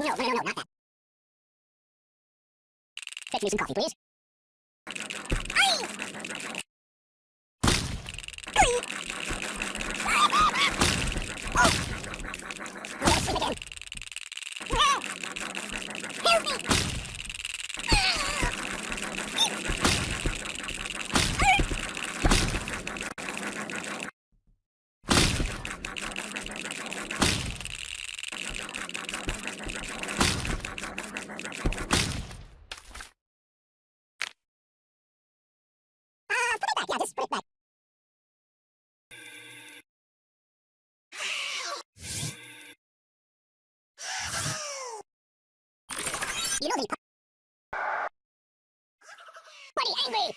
No, no, no, no, not that. Fetch me some coffee, please. Uh, put it back. Yeah, just put it back. You know the... Buddy, angry!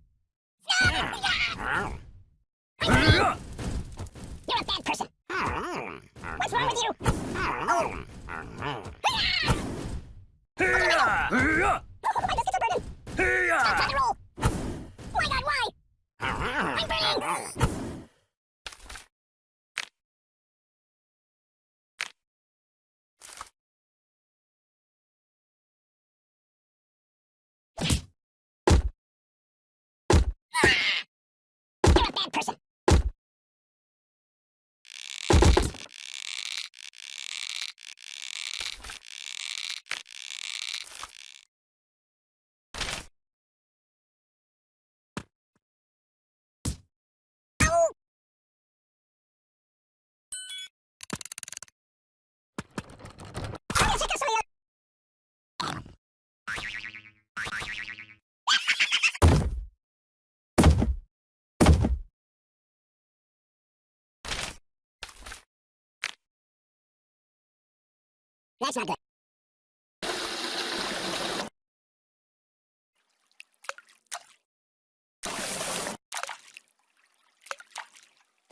That's not good.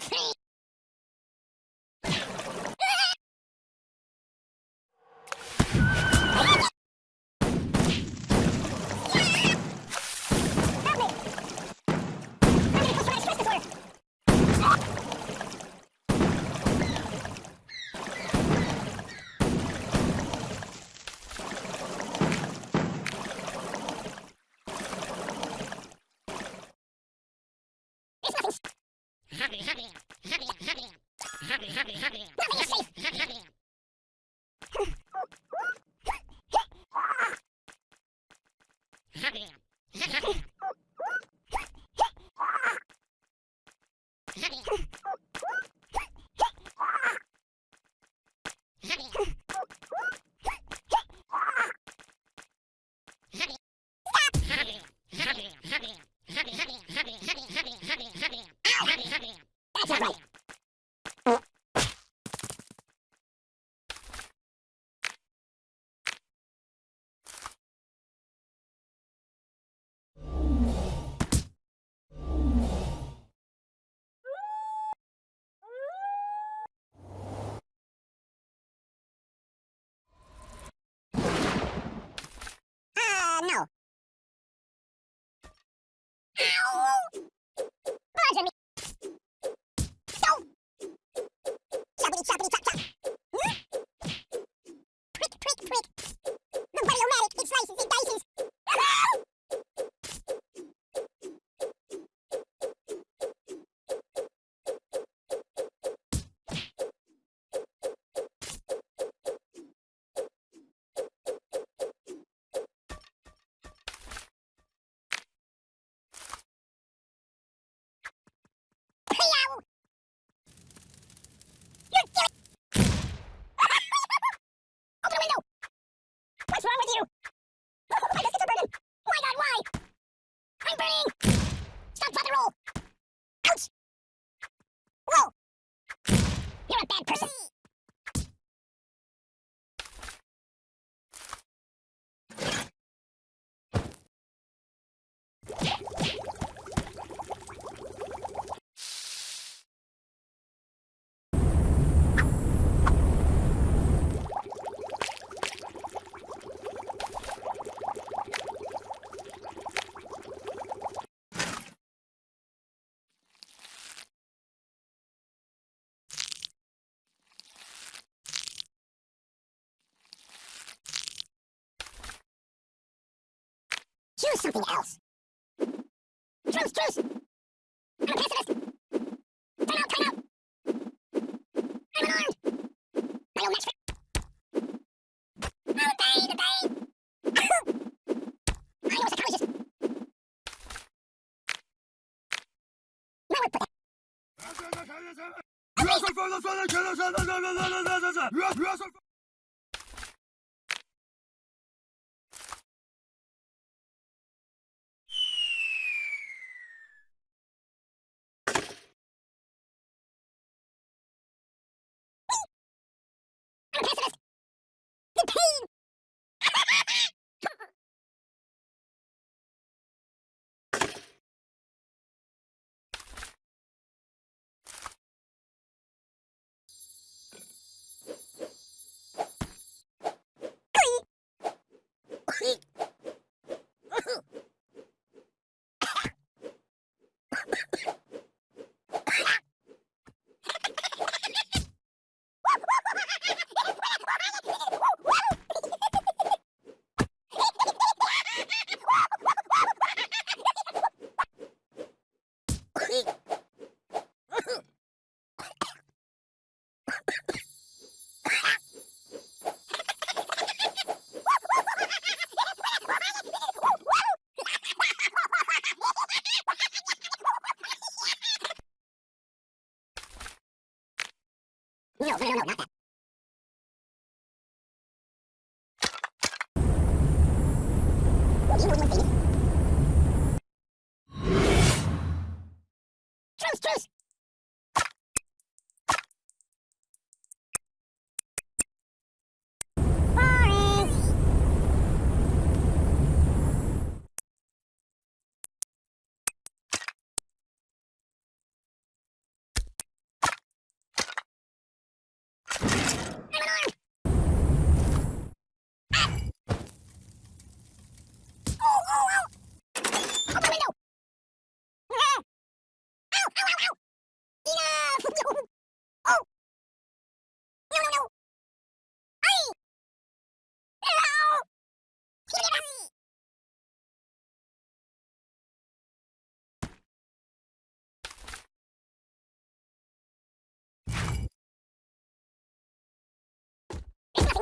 Help me! I'm gonna push my stress disorder. It's nothing. Nothing is safe. choose something else. Truce, truce! I'm a pacifist! Turn out, Turn out! I'm alarmed! My old match Oh, babe, babe! I know a psychologist! You might work for.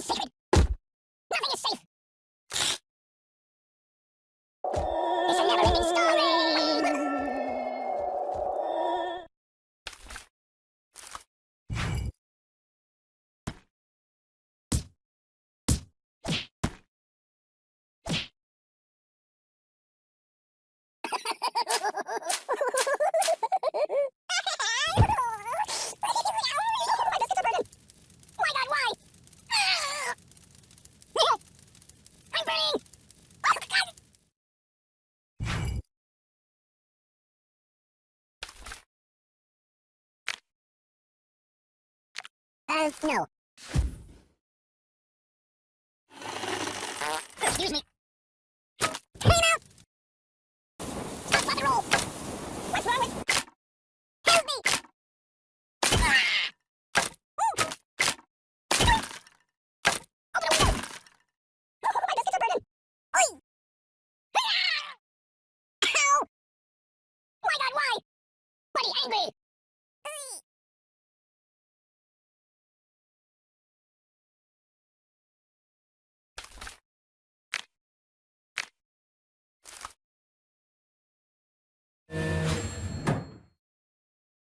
sacred. No.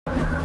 you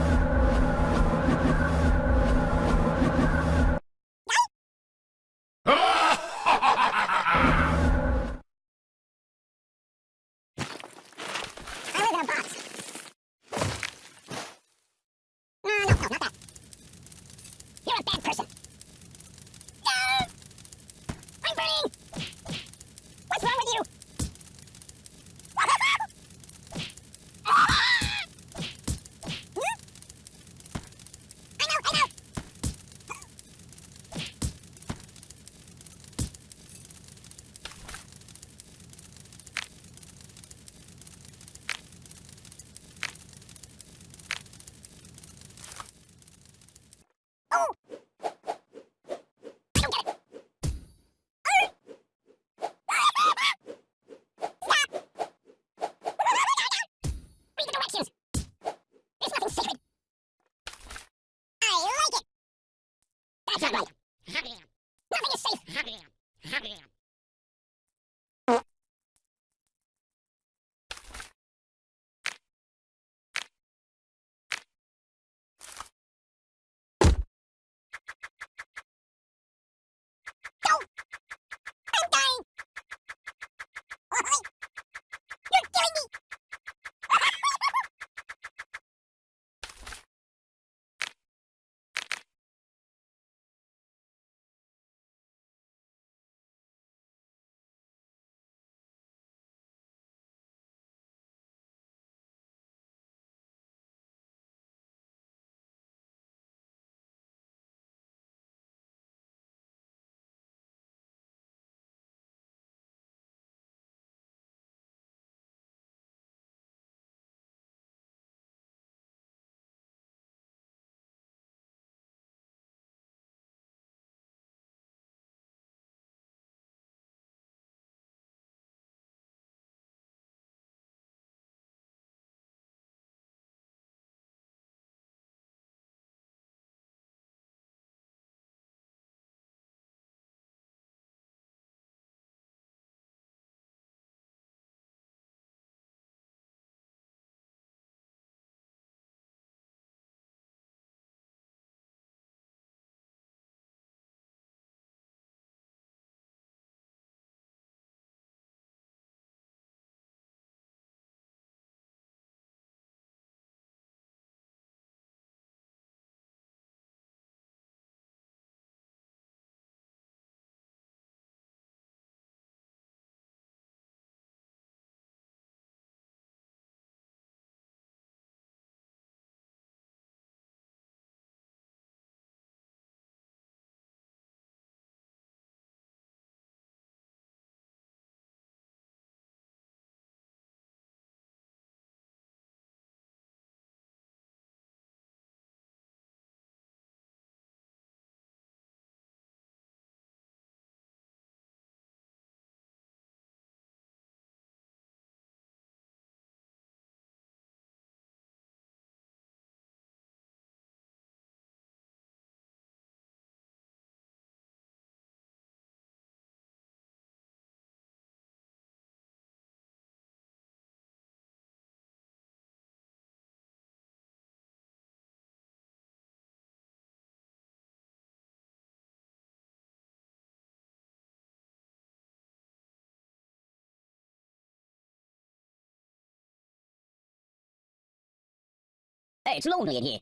Hey, it's lonely in here.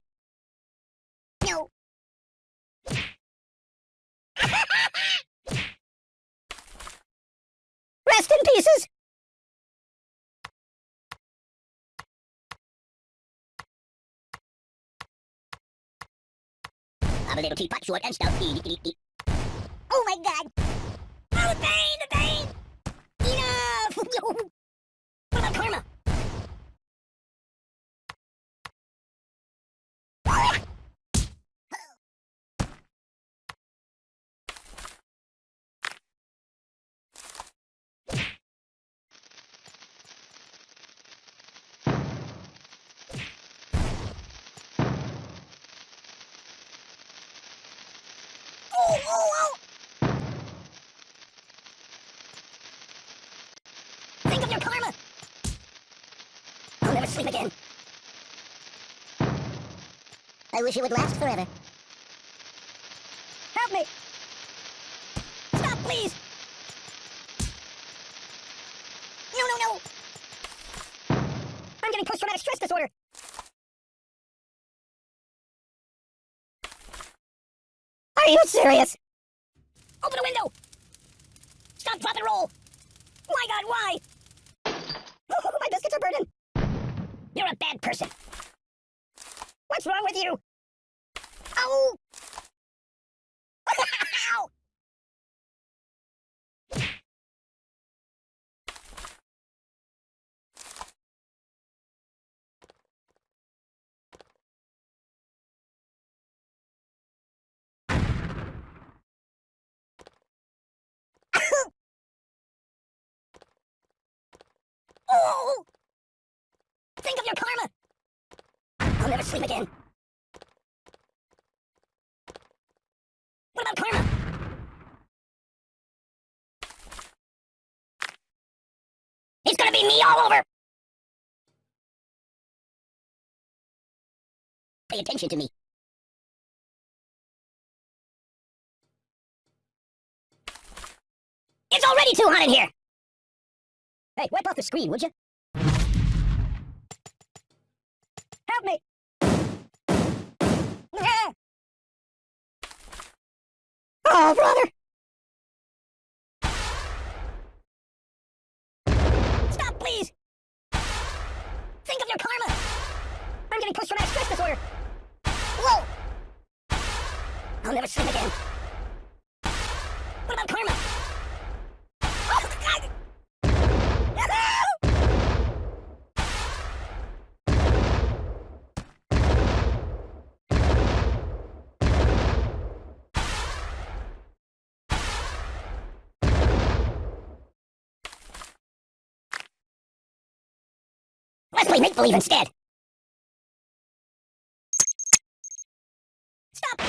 No. Rest in pieces! I'm a little teapot, short and stout. Eat, eat, eat. Oh my god! Oh, the pain, the pain! Enough! what about karma? Oh, oh, oh! Think of your karma! I'll never sleep again. I wish it would last forever. Help me! Stop, please! No, no, no! I'm getting post-traumatic stress disorder! Are you serious? Open the window! Stop, drop, and roll! My god, why? My biscuits are burning! You're a bad person! What's wrong with you? Oh! Ow! Ow! Think of your karma! I'll never sleep again. What about karma? It's gonna be me all over! Pay attention to me. It's already too hot in here! Hey, wipe off the screen, would you? Help me! Oh, brother! Stop, please! Think of your karma! I'm getting post-traumatic stress disorder! Whoa! I'll never sleep again. What about karma? Oh, God! Let's play make-believe instead. Stop!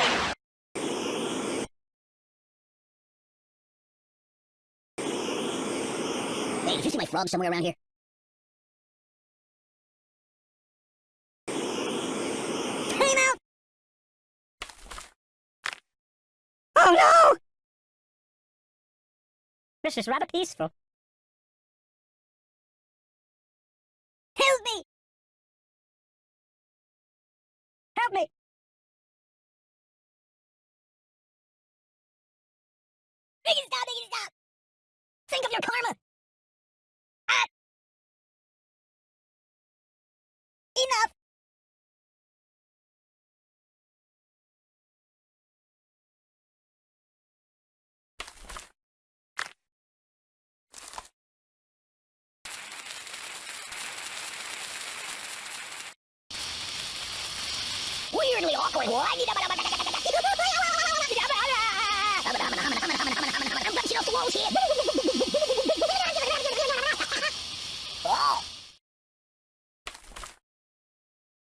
Hey, did you see my frog somewhere around here? Time out! Oh no! This is rather peaceful. Me! Awkward.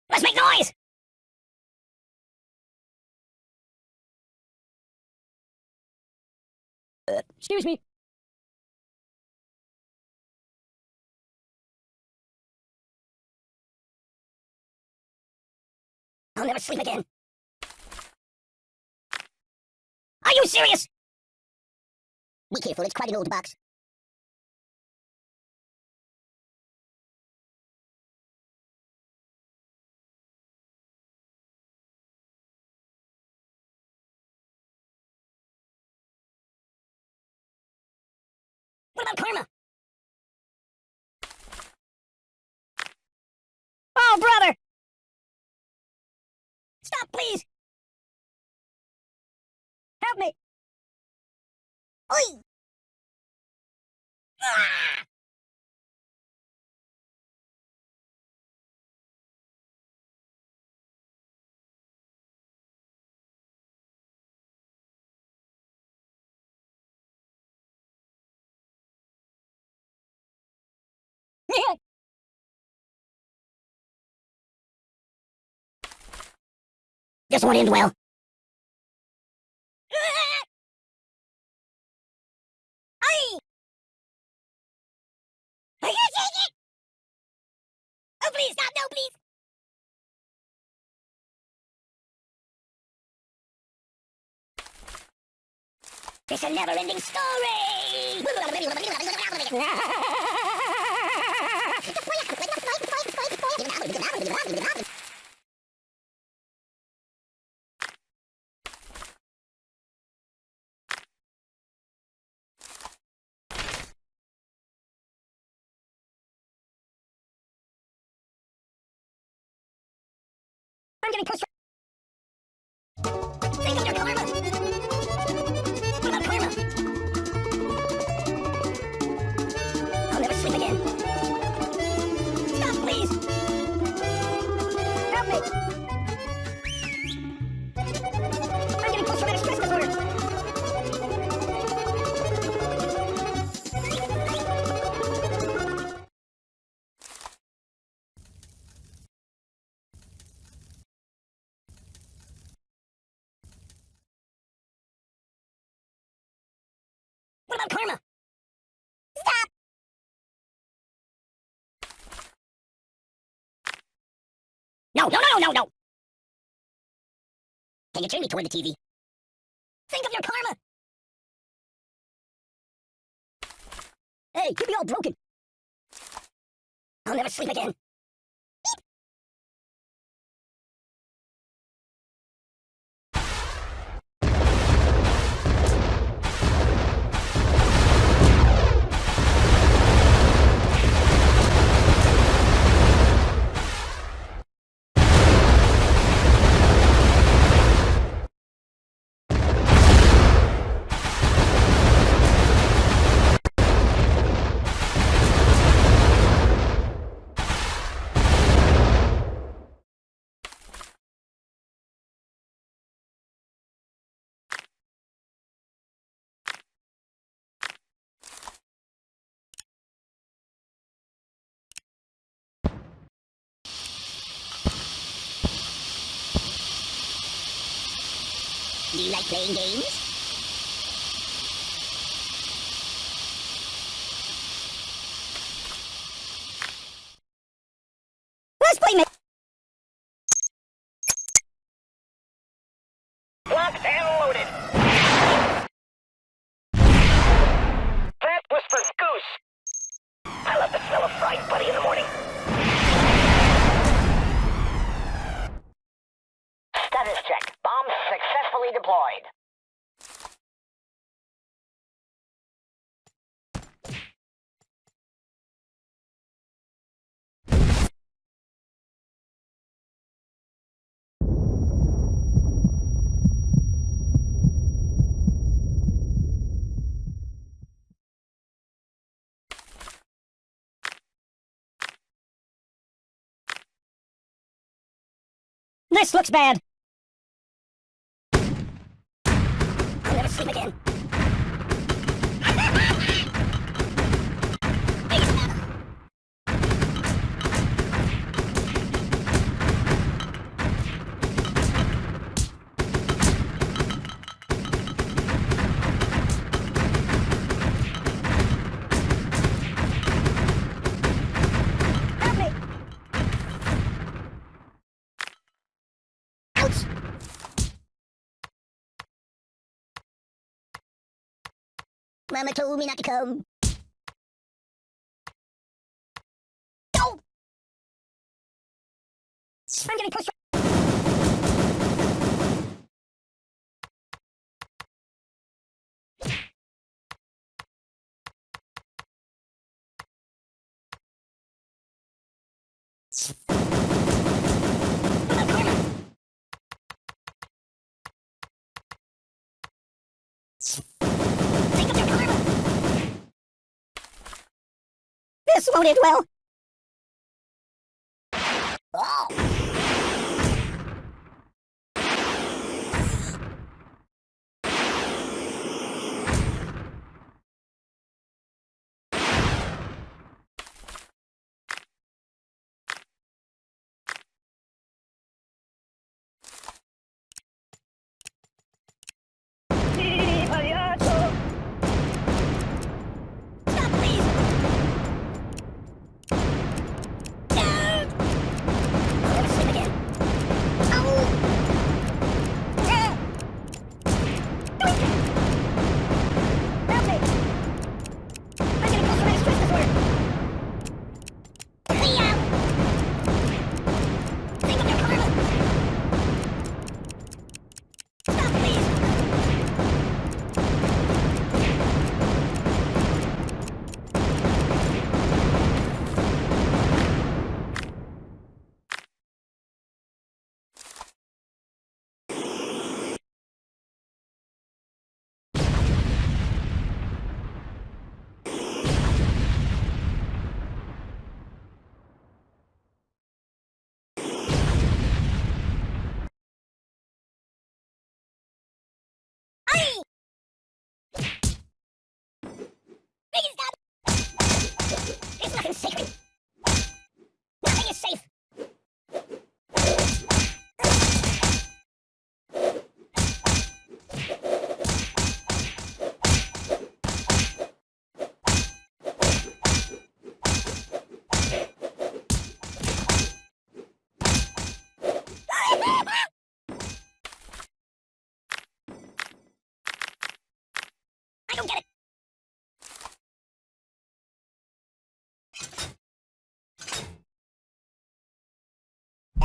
Let's make noise! Uh, excuse me. Never sleep again. Are you serious? Be careful, it's quite an old box. This won't end well. Aye! Are you taking it? Oh, please, no, please. It's a never-ending story! Getting Karma? Stop! No, no, no, no, no! Can you turn me toward the TV? Think of your karma! Hey, you'd be all broken. I'll never sleep again. You like playing games? Let's play ma- Locked and loaded. That was for Goose. I love the smell of fried buddy in the morning. Status check. Bomb successfully deployed. This looks bad. Mama told me not to come. No! I'm getting pushed. this, won't it, Well? Oh.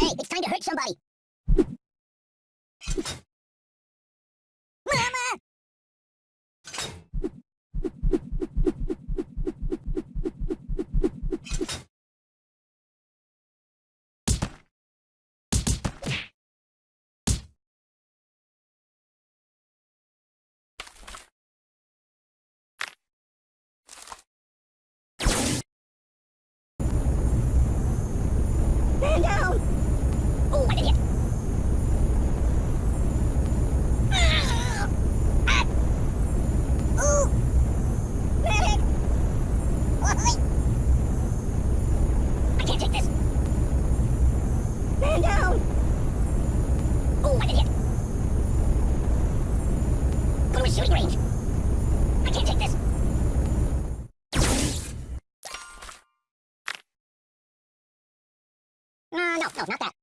Hey, it's time to hurt somebody. no, no, not that.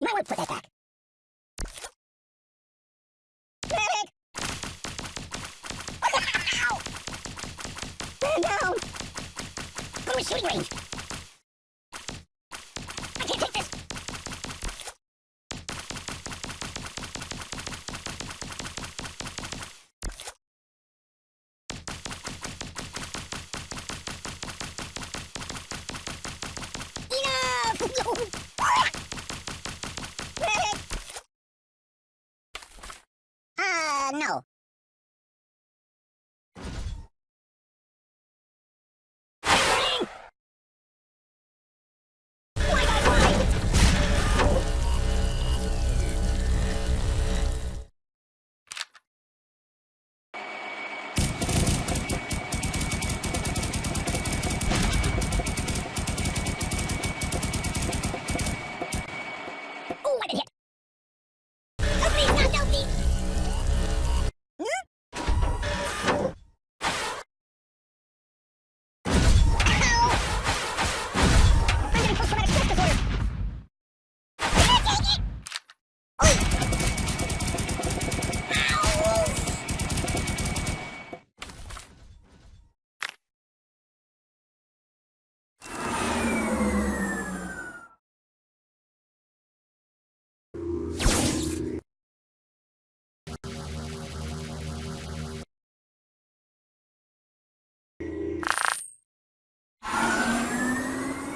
You might want to put that back. Medic! Oh, no! Man down! Go to shooting range!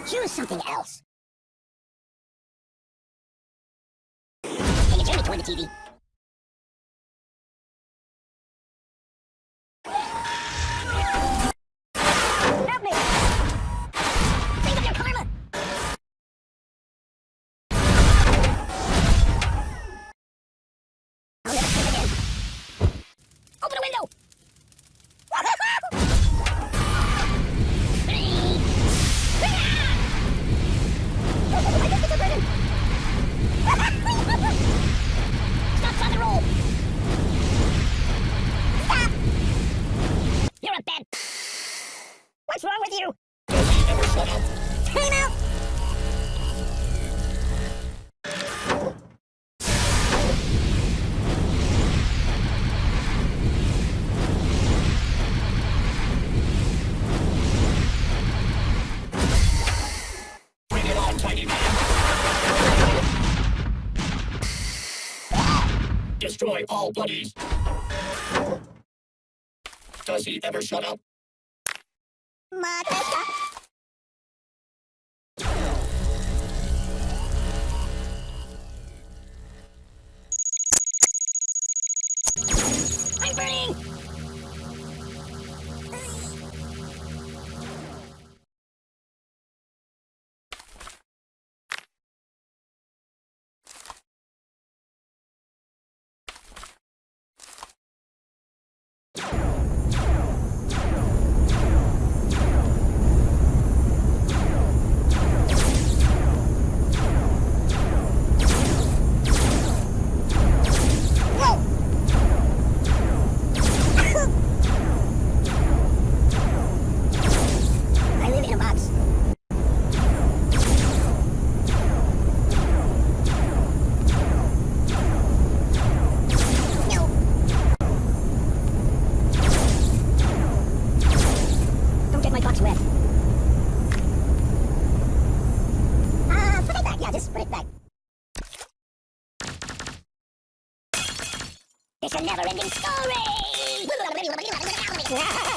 Choose something else. Take a journey toward the TV. all, buddies. Does he ever shut up? I'm burning! It's a never-ending story!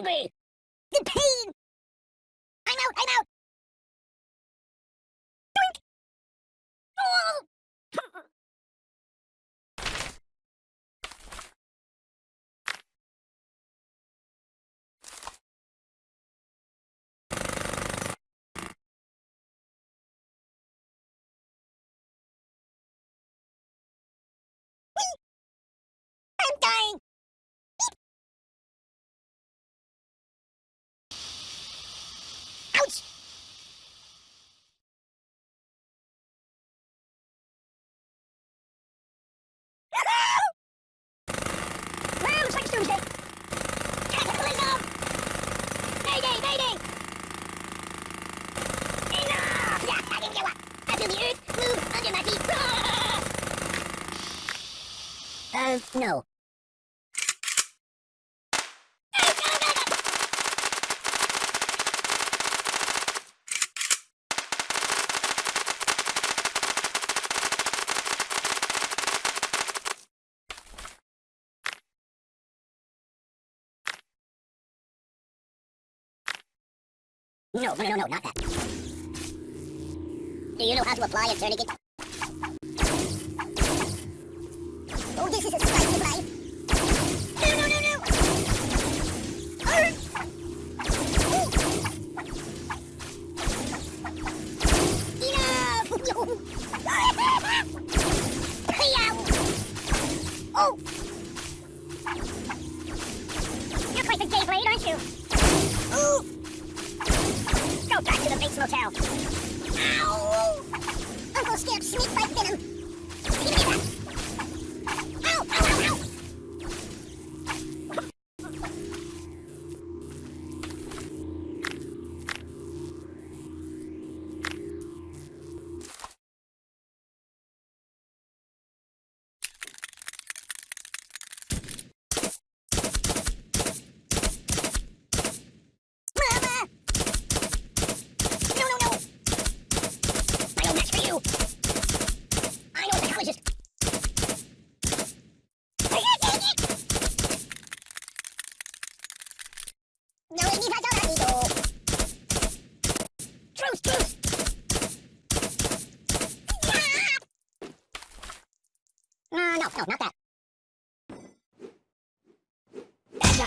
angry. The pain. I'm out, I'm out. Doink. Oh. Uh, no. No, no, no, no, not that. Do you know how to apply a tourniquet? You're quite the gay blade, aren't you? Motel. Ow! Uncle Skip sneaked by Venom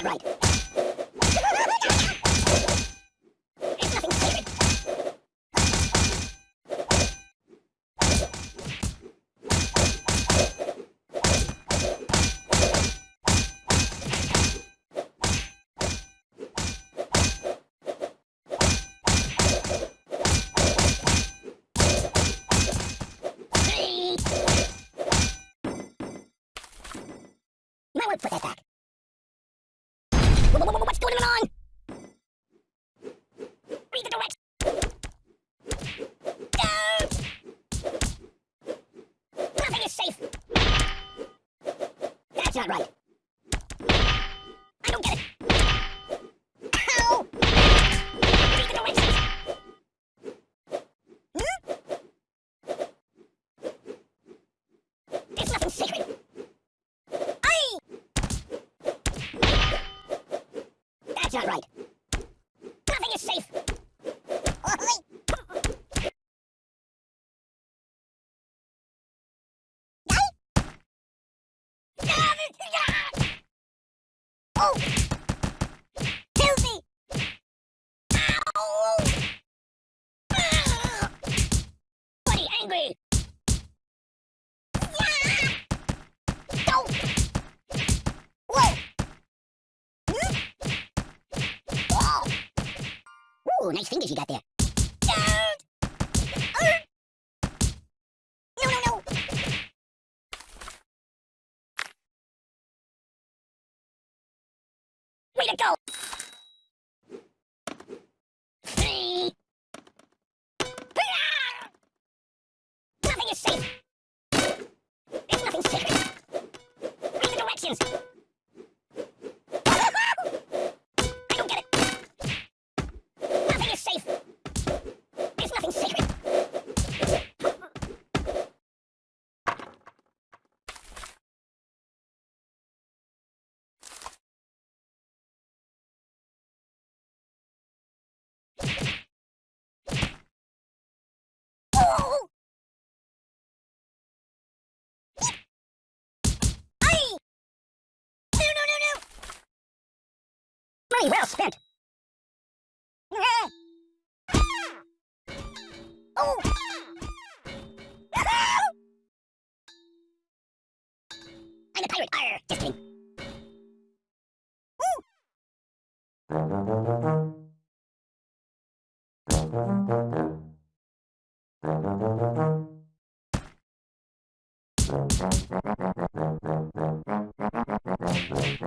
right. Ooh, nice fingers you got there. money well spent. oh. I'm a pirate. Arr, just kidding. Ooh. Bye.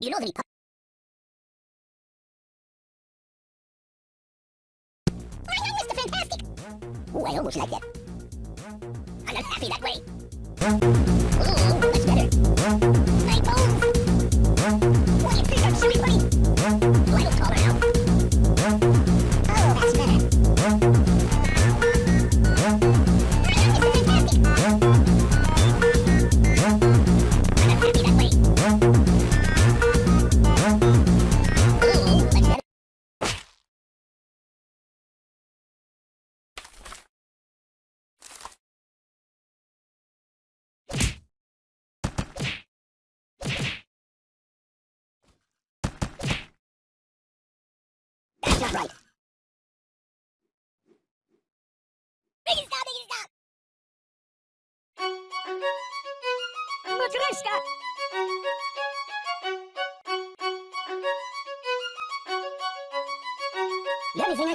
You know the Republic. My name is the Fantastic! Ooh, I almost like that. I'm not happy that way. Ooh, much better.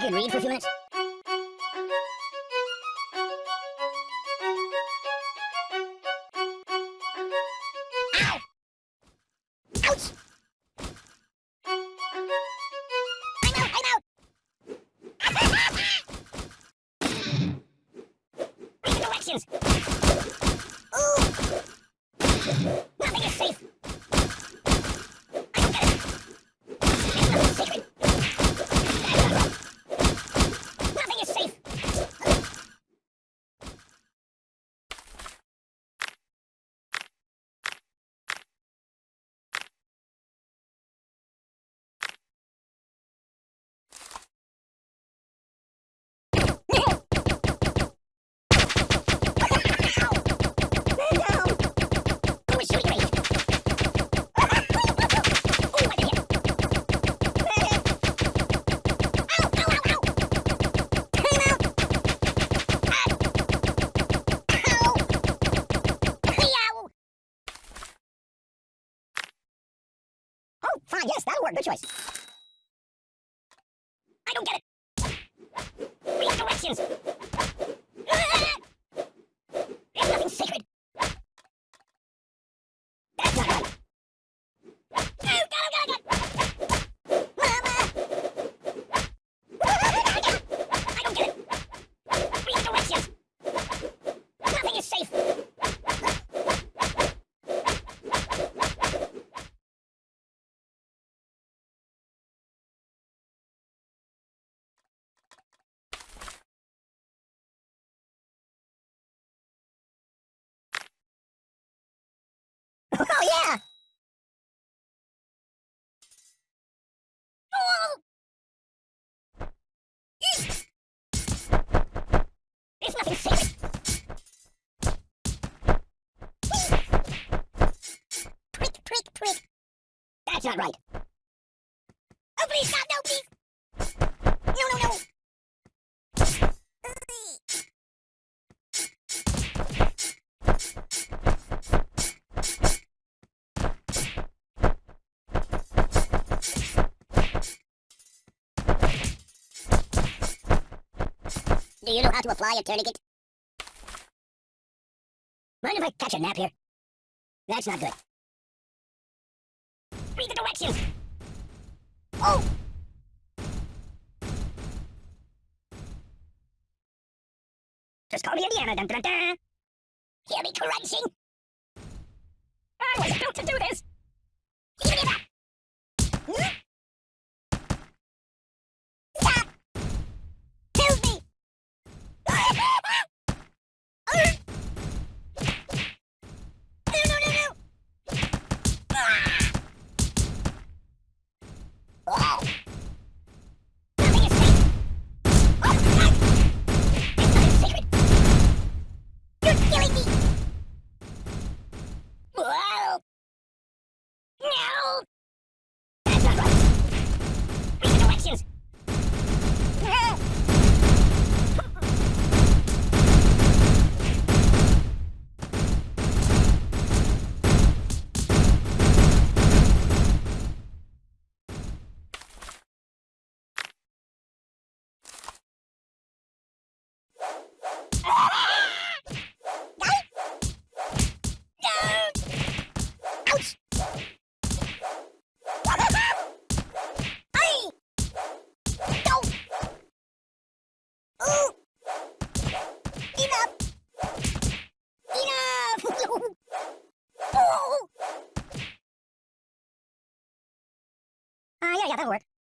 can read for a few minutes? were. Good choice. That's not right. Oh, please, stop! No, please! No, no, no! Do you know how to apply a tourniquet? Mind if I catch a nap here? That's not good must be the directions! Oh! Tuscaloosa, Indiana, dun dun dun! Hear me crunching? I was built to do this! Give me that! yeah, that'll work.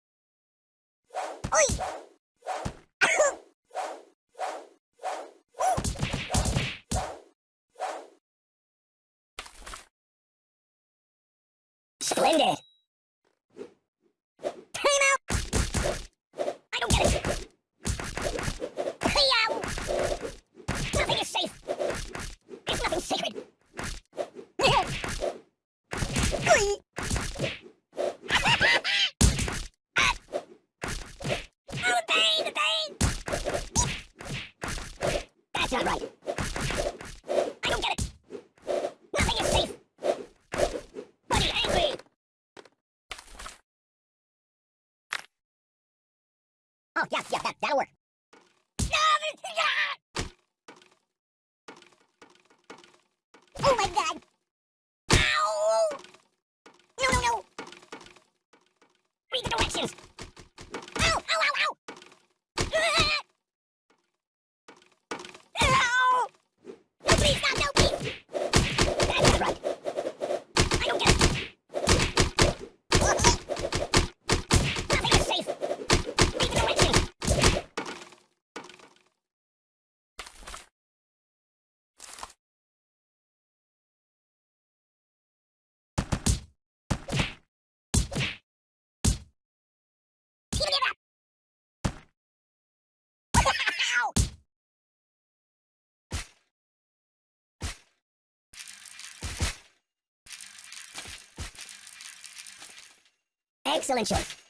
Excellent choice.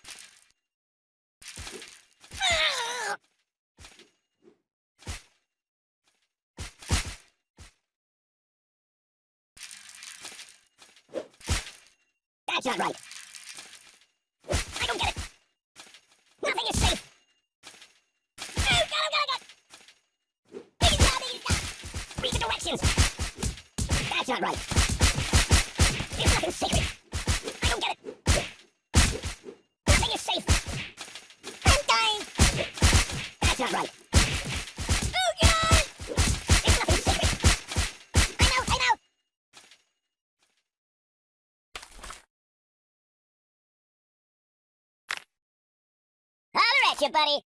you, buddy.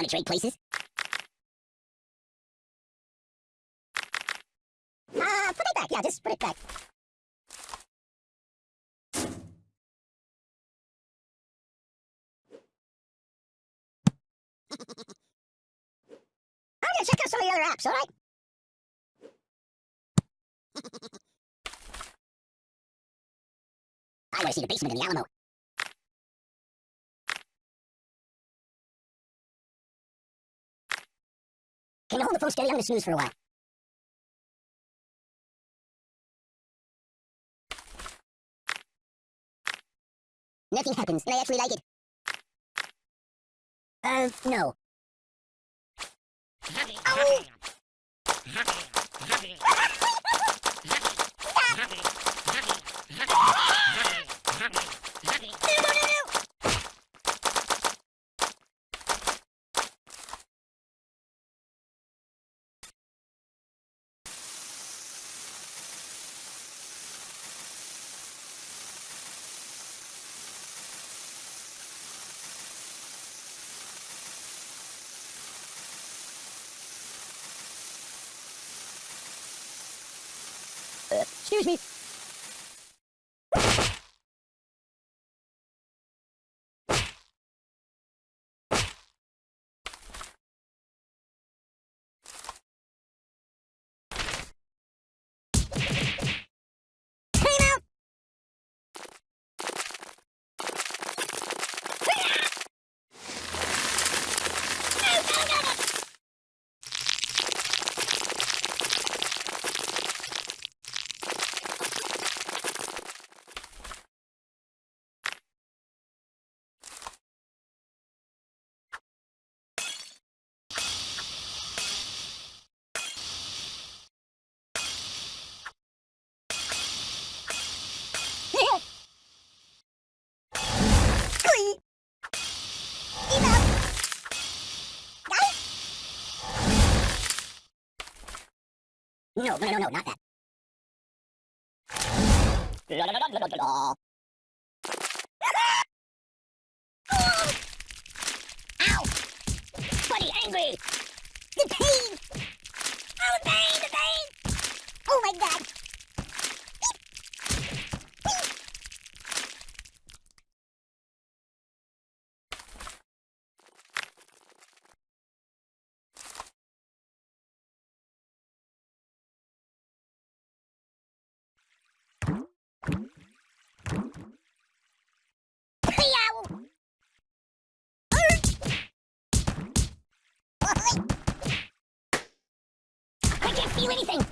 Wanna trade places? Uh, put it back. Yeah, just put it back. I'm gonna check out some of the other apps, alright? I wanna see the basement in the Alamo. Can you hold the phone steady? I'm gonna snooze for a while. Nothing happens, and I actually like it. Uh, no. Oh! No, no, no, no! Uh, excuse me. Time out! No, no, no, no! Squee! Enough! Got it? No, no, no, no, not that. La, la, la, la, la, la, la. Ow! Buddy, angry! The pain! Oh, the pain, the pain! Oh my god! Meow! I can't feel anything!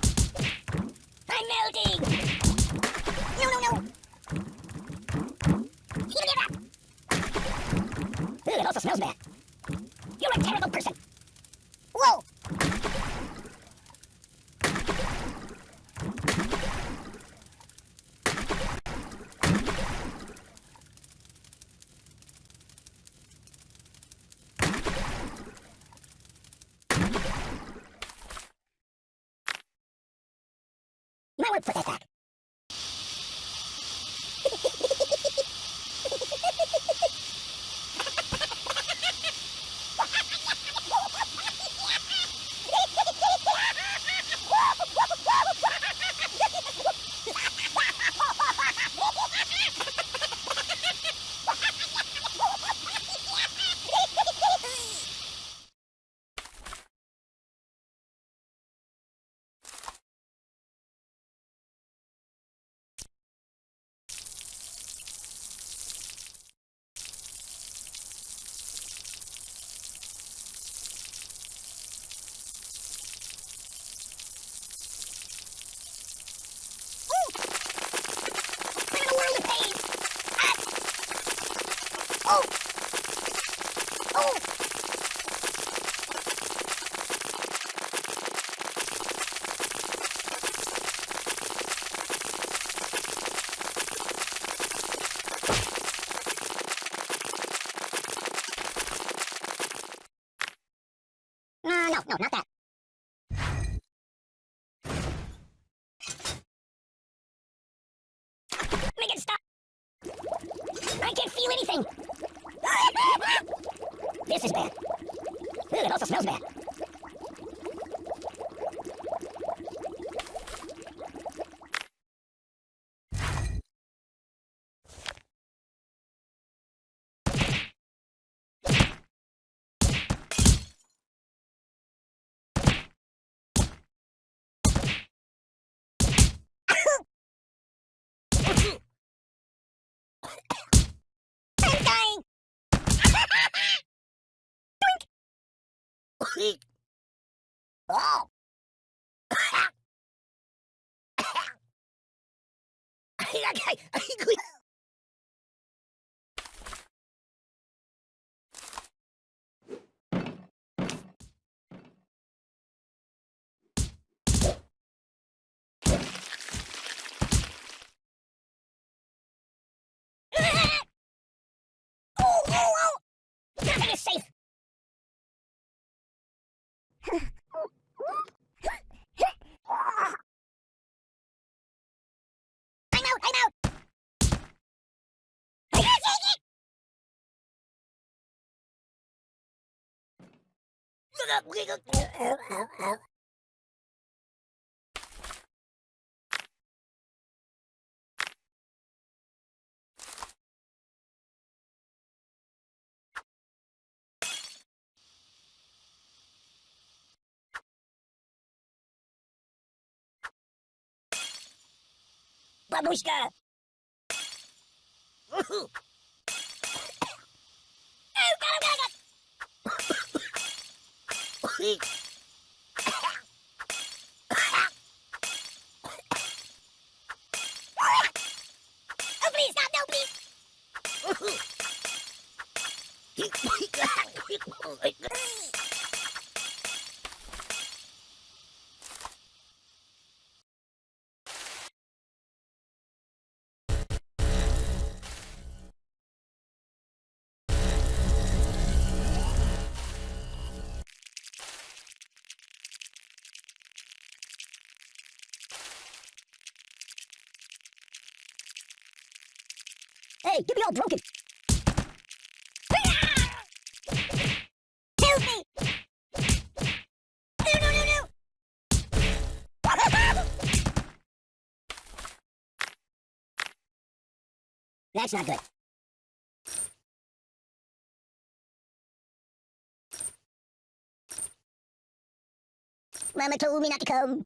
Creek. Oh. I got I Бабушка! creek. That's not good. Mama told me not to come.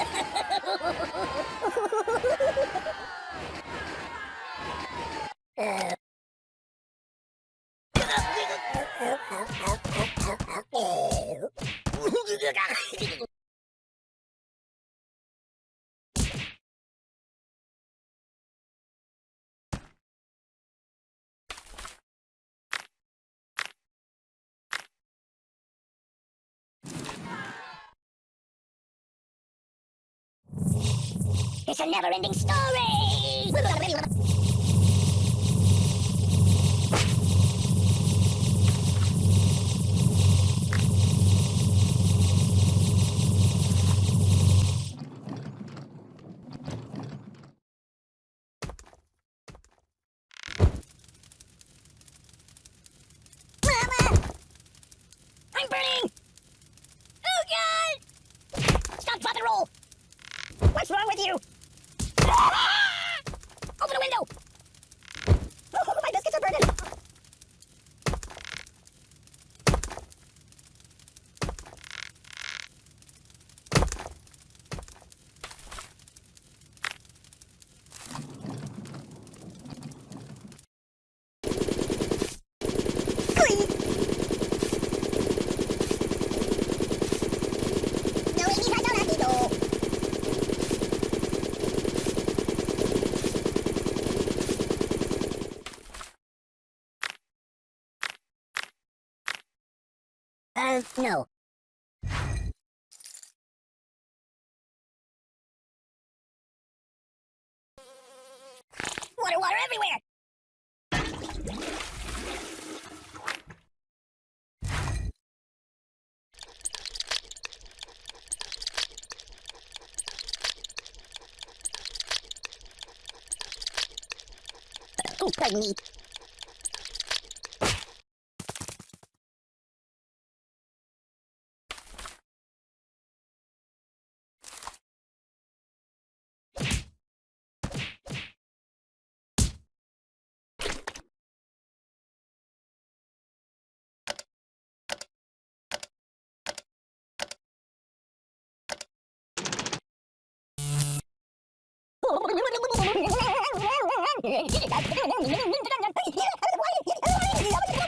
uh. It's a never-ending story! burning! Oh, God! Stop, roll! What's wrong with you? No. Water, water everywhere! Oh, pardon me. やめろ!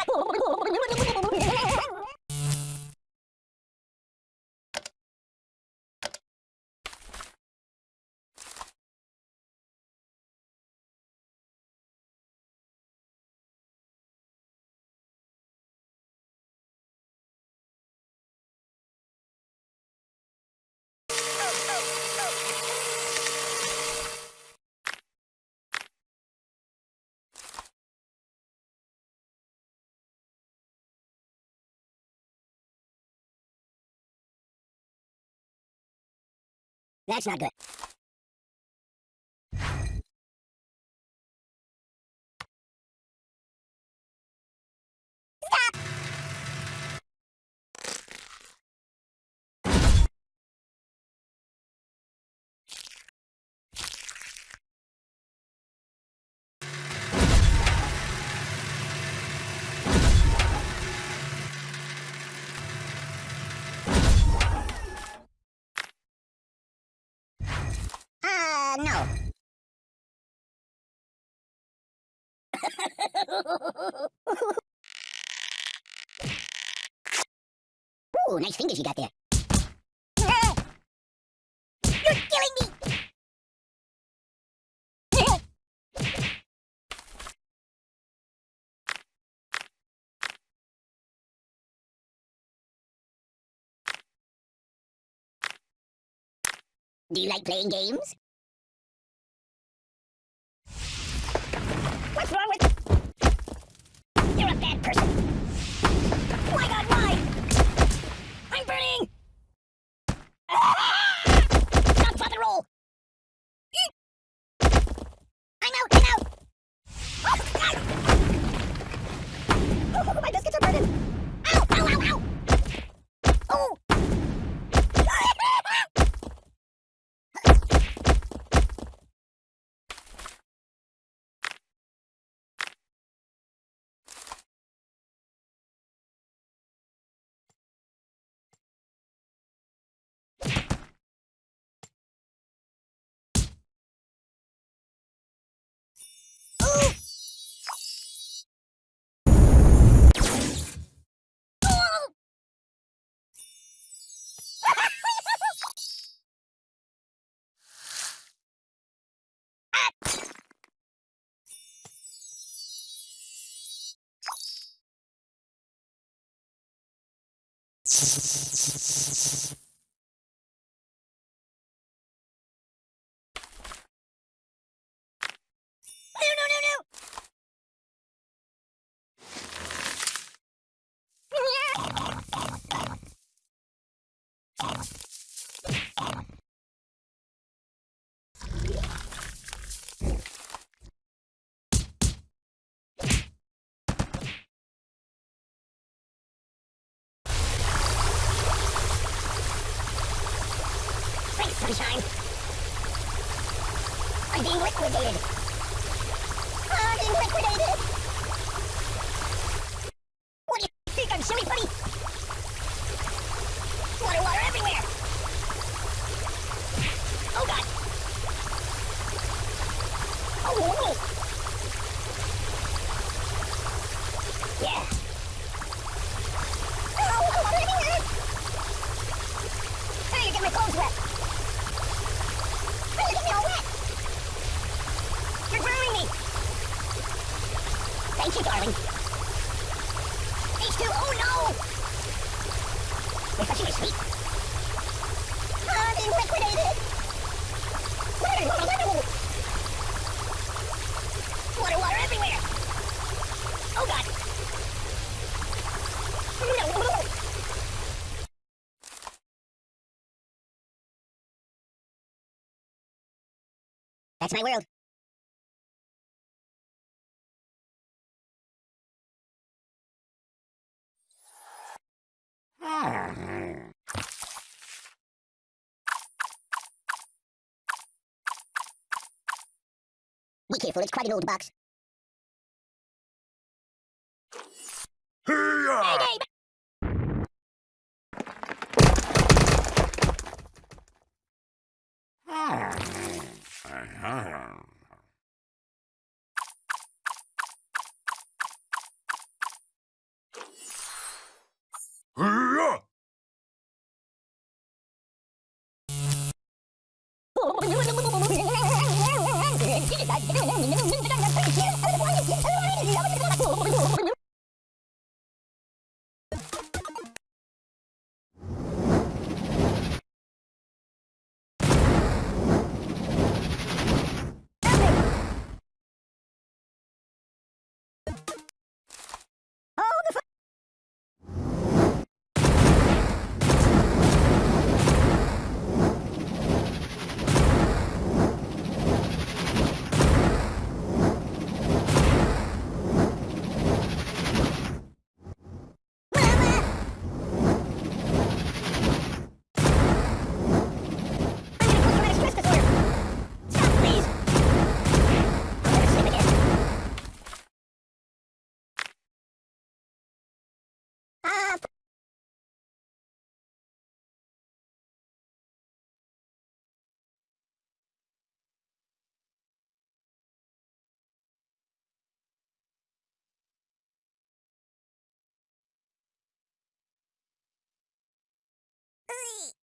That's not good. No. Ooh, nice fingers you got there. You're killing me! Do you like playing games? Oh person. Why God, why? I'm burning! Thank you. Liquidated. I'm being liquidated. What do you think I'm silly putty? Water, water everywhere. Oh god. Oh, no. Yeah. Oh, water everywhere. Hey, you get my clothes wet. Hey, you get me all wet. You're drowning me. Thank you, darling. H2, oh no! Refreshing is sweet. I'm being liquidated. Water, water, water. Water, water everywhere. Oh god. That's my world. Be careful, it's quite an old box. Hey, ah! Hey-ya! Nothing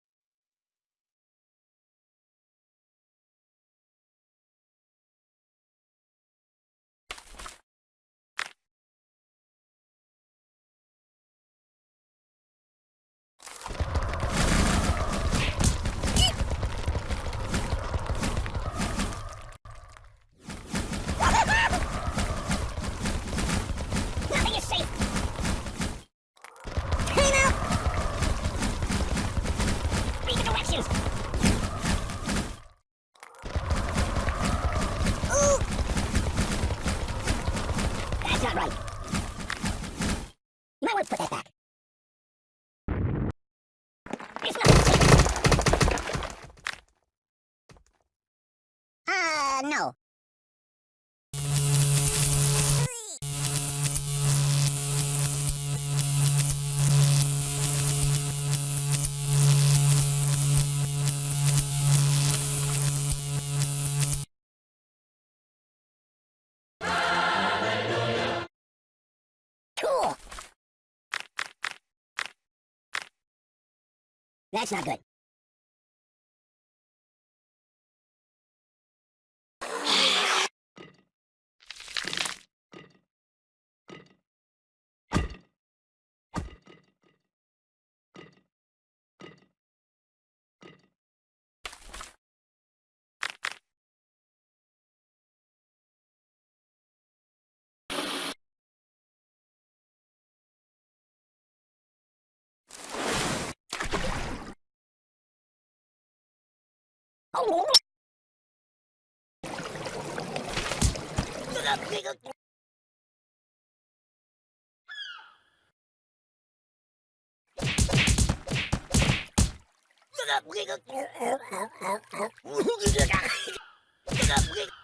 That's not good. Look up, look up, look up, look up, look up, look up, look up, look up, look up, look up,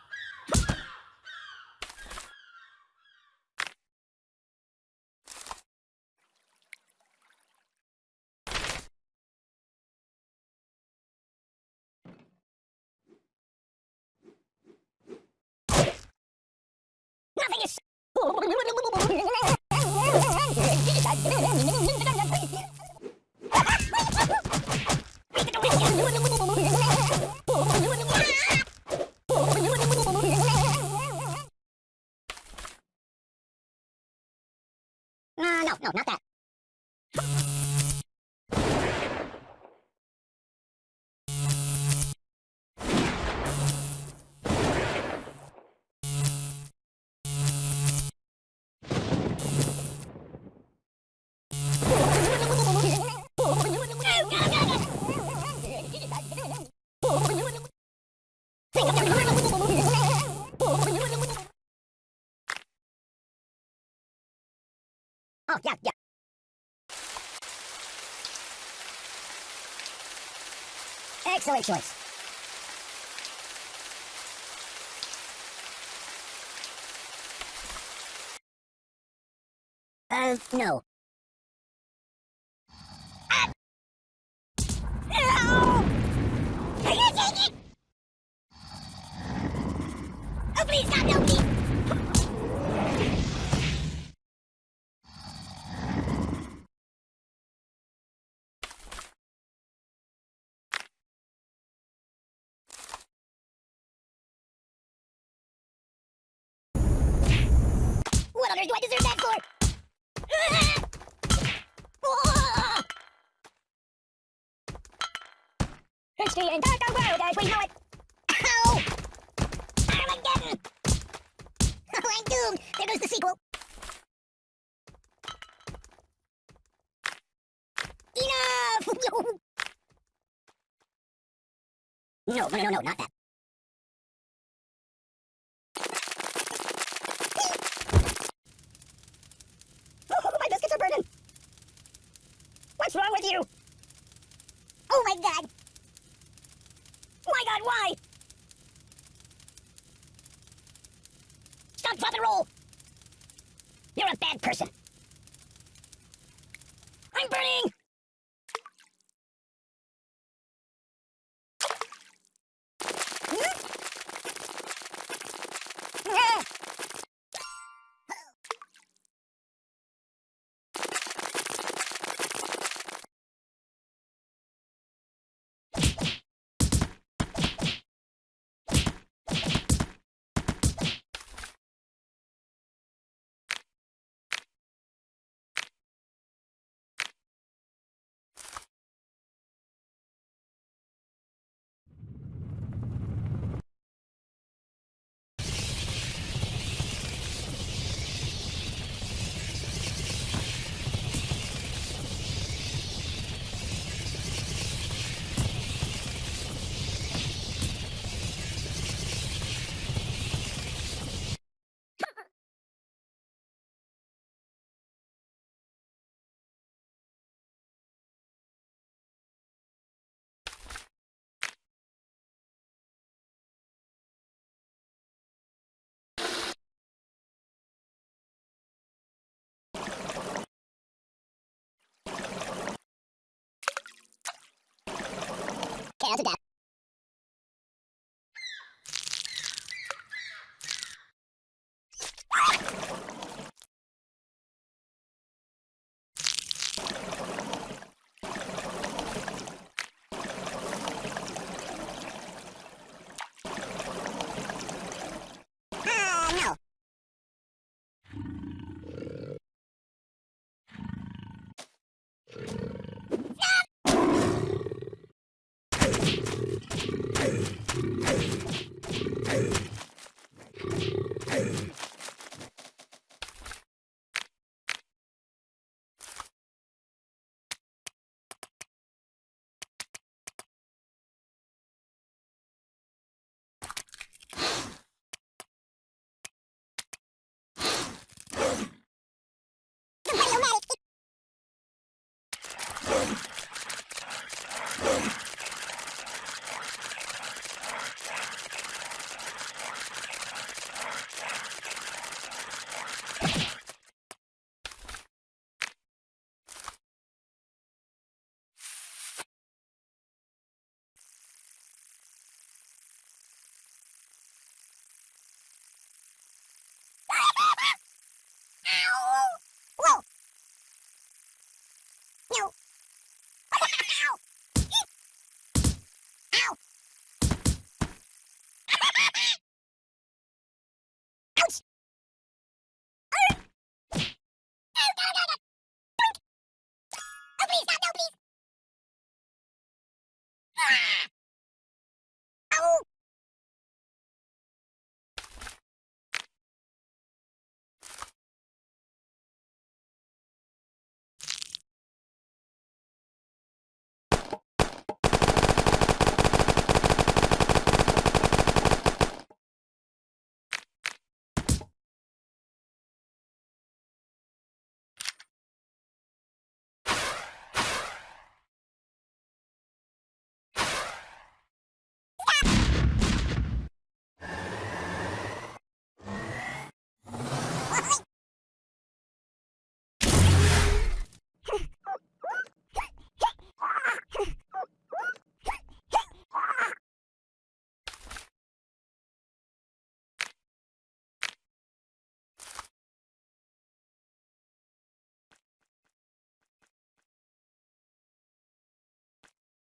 Oh, yeah, yeah. Excellent choice. Uh, no. Ah! No! Oh, please, stop, no, do I deserve that for? History and dark world as we know it. Ow! Armageddon! Oh, I'm doomed. There goes the sequel. Enough! no, no, no, no, not that. My biscuits are burning. What's wrong with you? Oh my god. My god, why? Stop, drop, and roll. You're a bad person. I'm burning. Hmm? Ah! That's a death.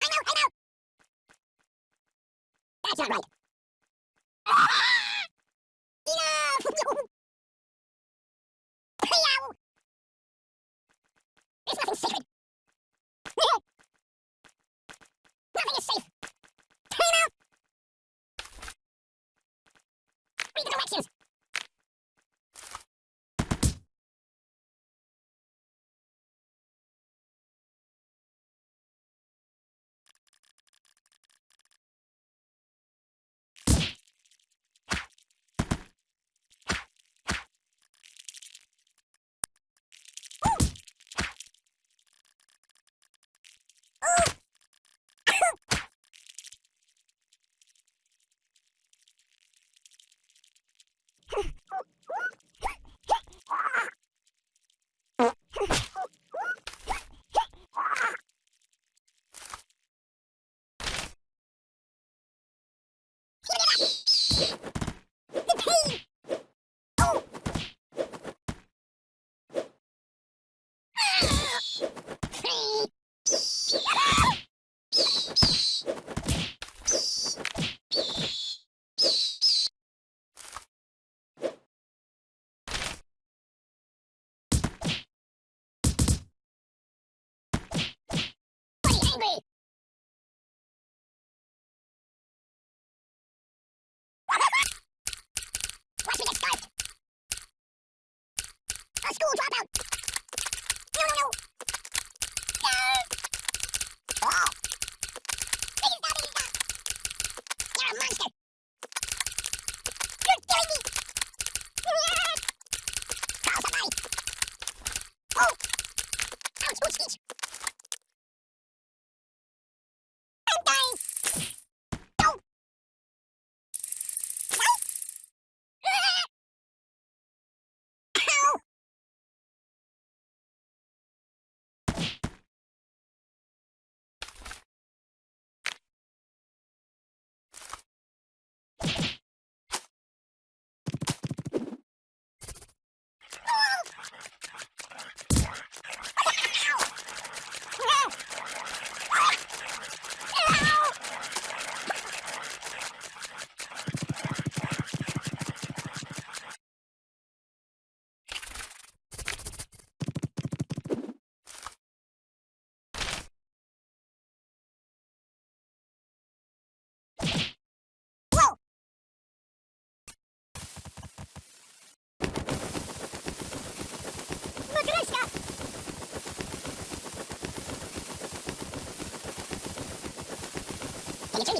know, I know. That's not right. Enough! There's nothing sacred.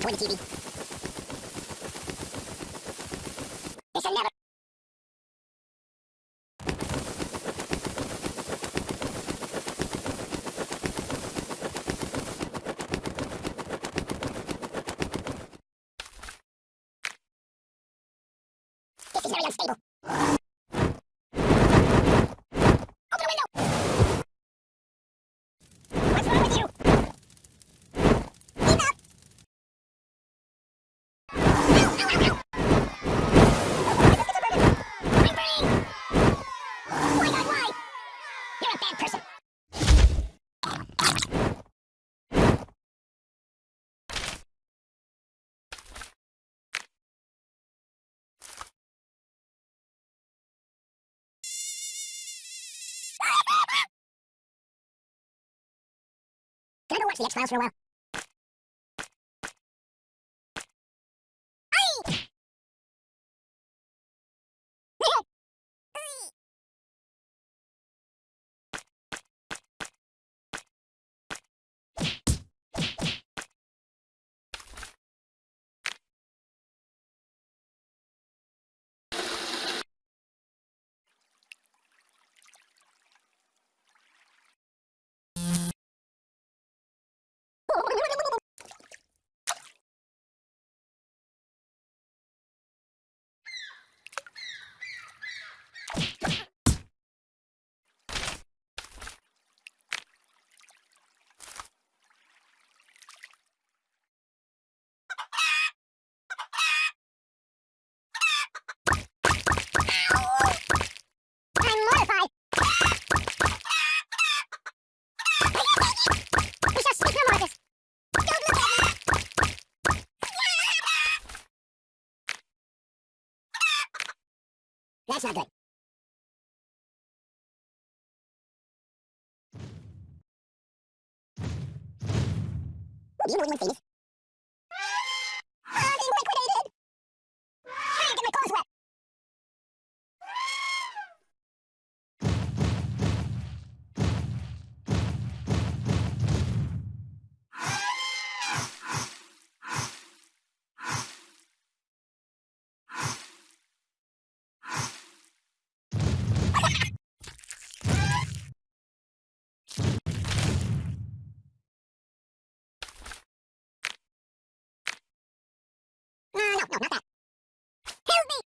win, TV. This'll never... This is very unstable. watch The X-Files for a while. That's not good. Do you know anyone famous? no, not that. Help me!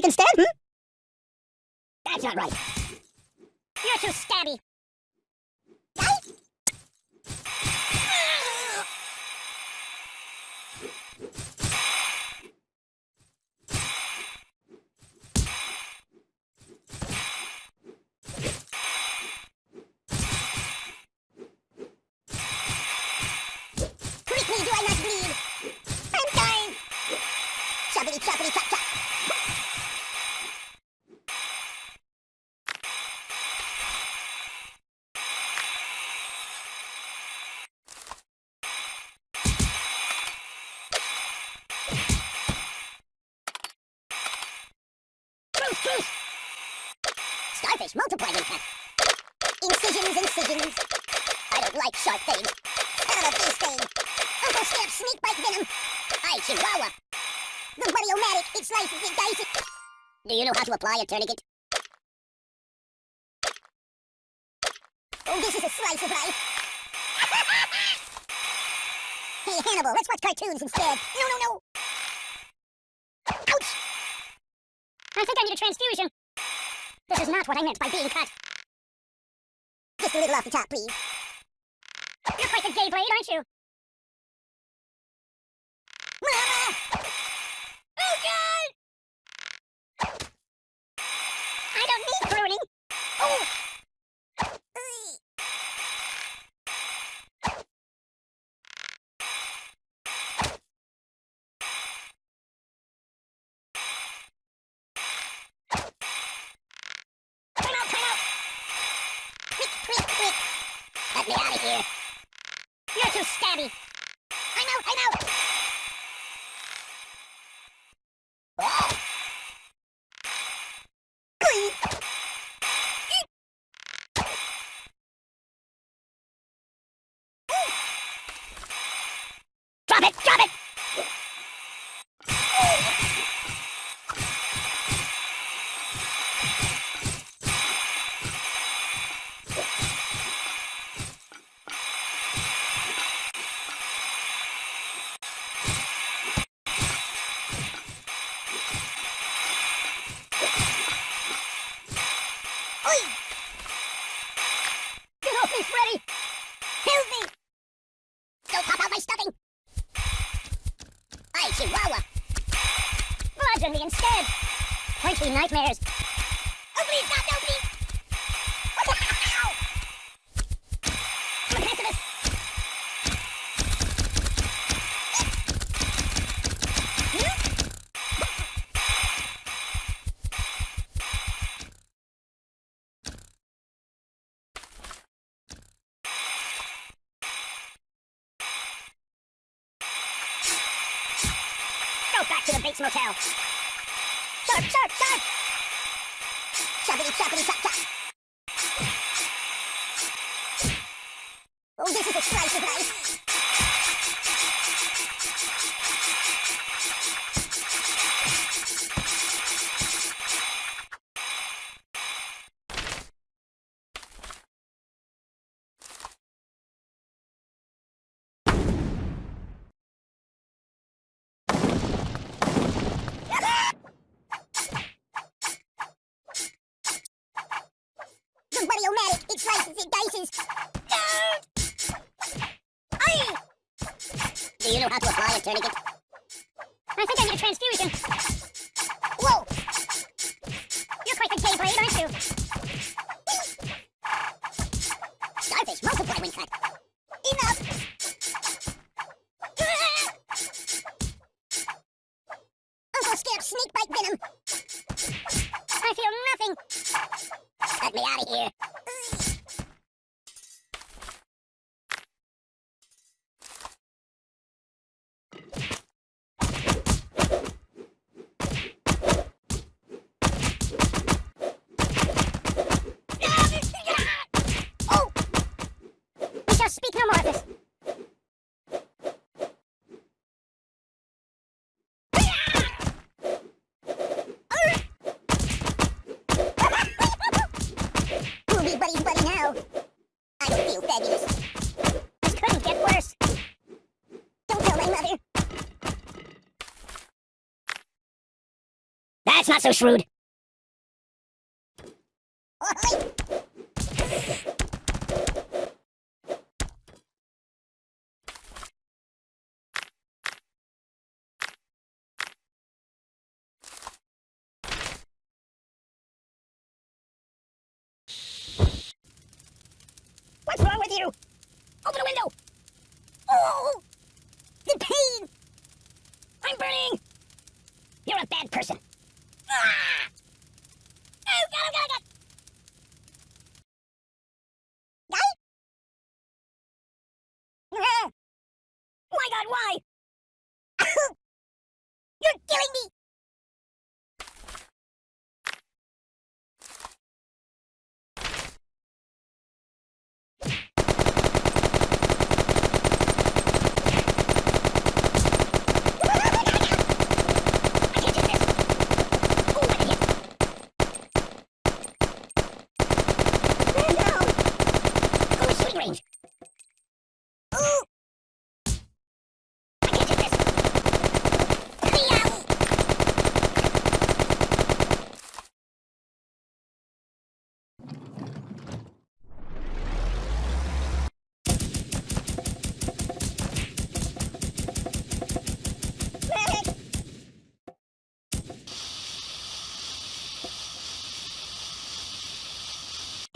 can stand? Hmm? Venom. Uncle Snap Snake Bite Venom. I Chihuahua. The Wario-Matic, it slices, and dices. Do you know how to apply a tourniquet? Oh, this is a slice of life. hey, Hannibal, let's watch cartoons instead. No, no, no. Ouch! I think I need a transfusion. This is not what I meant by being cut. Just a little off the top, please. You're quite the gay blade, aren't you? oh god! ಹೇಳಿಕೆ not so shrewd.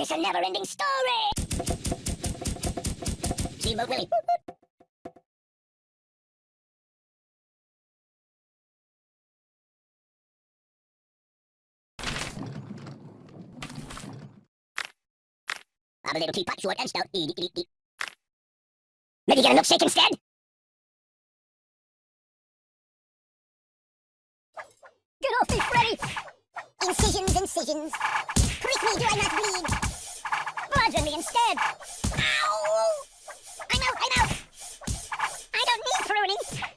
It's a never-ending story! Steamboat Willie. I'm a little teapot, short and stout. Eat, eat, eat. Maybe get a milkshake instead? Get off me, Freddy! Incisions, incisions. Prick me, do I not bleed? badger me instead. Ow! I'm out, I'm out. I don't need pruning.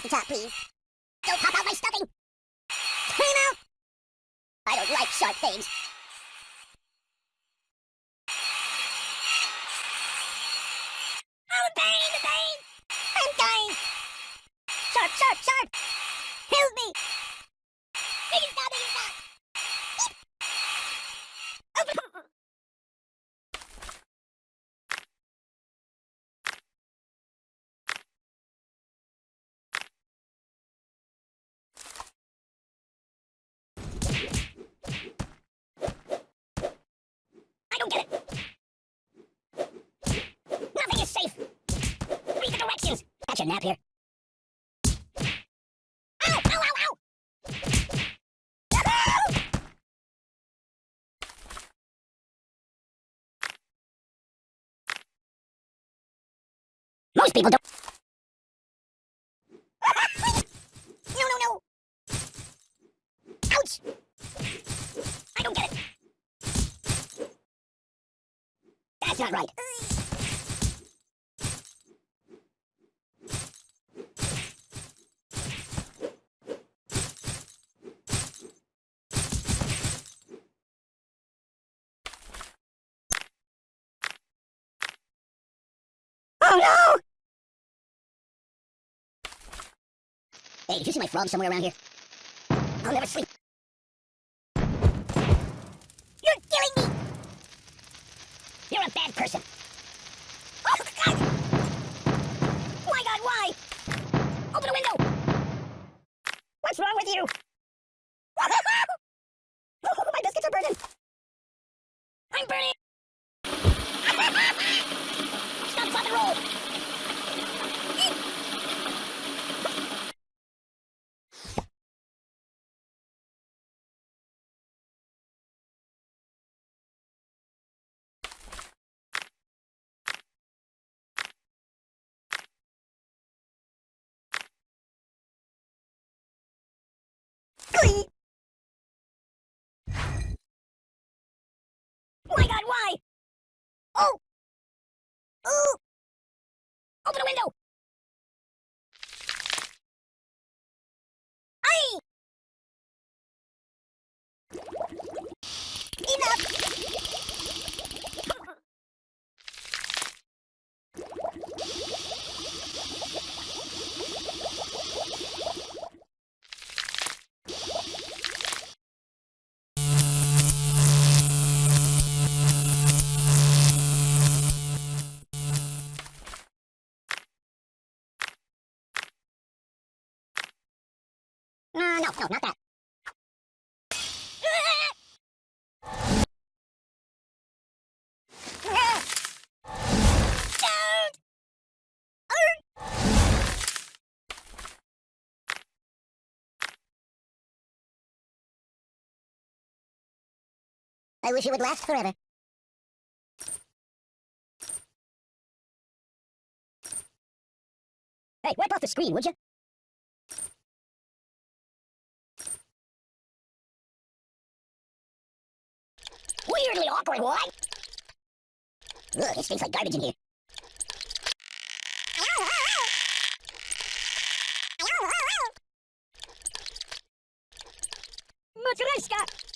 off the top, please. catch a nap here? Most people don't. no, no, no. Ouch! I don't get it. That's not right. Hey, did you see my frog somewhere around here? I'll never sleep. You're killing me! You're a bad person. Oh, God! My God, why? Open a window! What's wrong with you? Oh! Ooh! Open a window! I wish it would last forever. Hey, wipe off the screen, would you? Weirdly awkward, what? Ugh, it stinks like garbage in here. Matryoshka!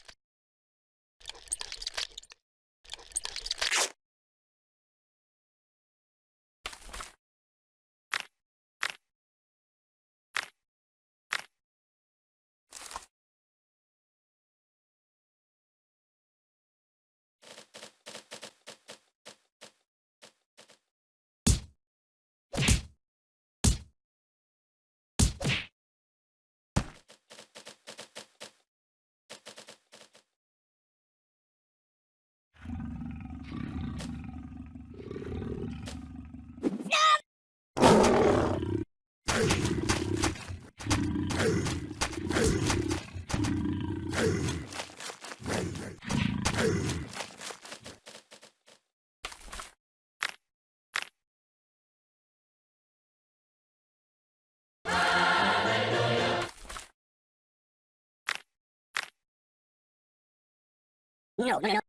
No, no, no.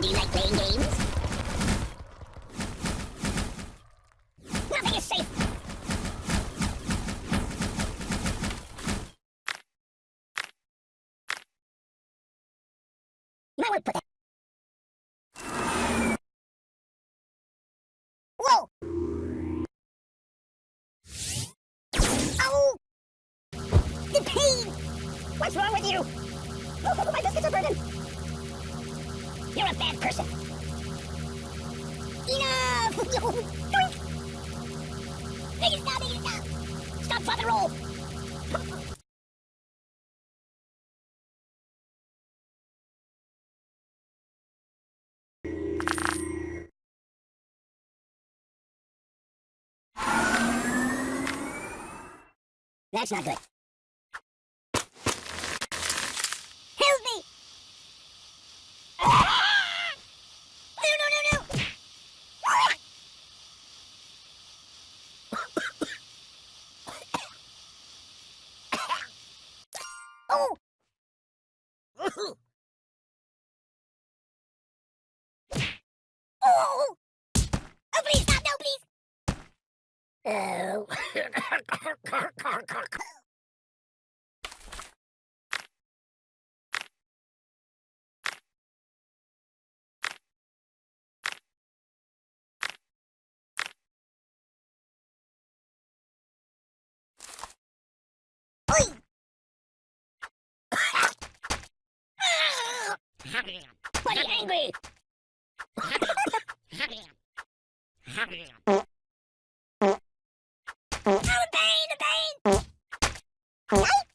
Do you like playing games? Nothing is safe. You might want to put that. What's wrong with you? Oh, my biscuits are burning! You're a bad person! Enough! Doink! Make it stop, make stop! Stop, and roll! That's not good. Oh. Buddy angry! Right?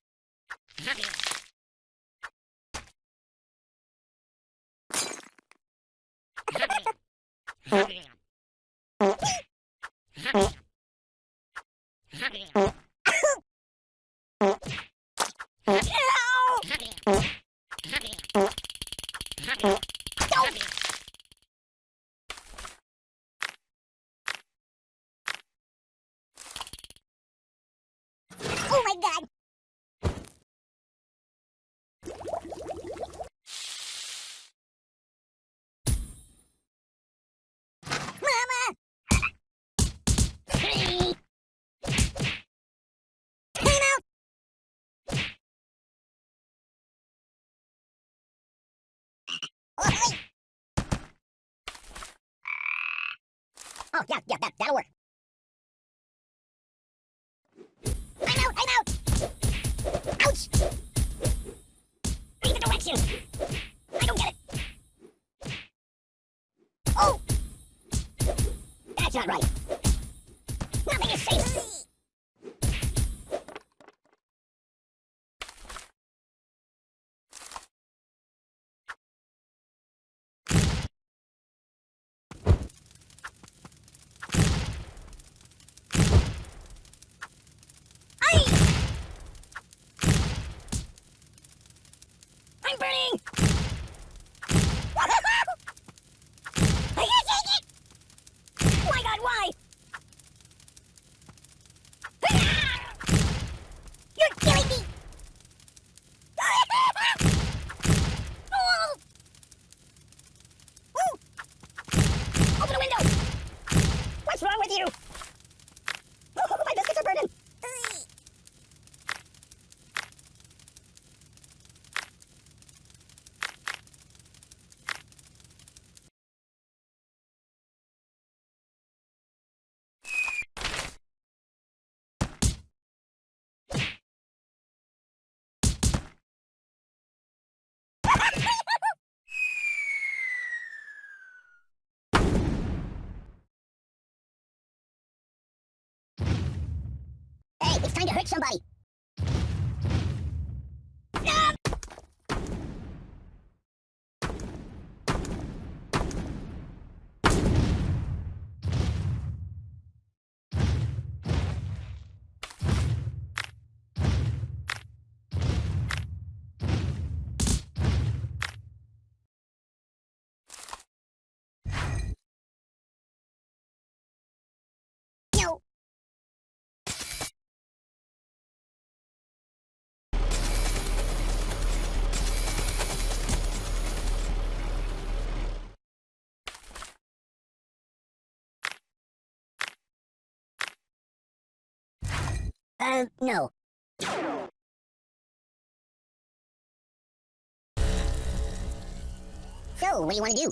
burning! hurt somebody. Uh, no. So, what do you want to do?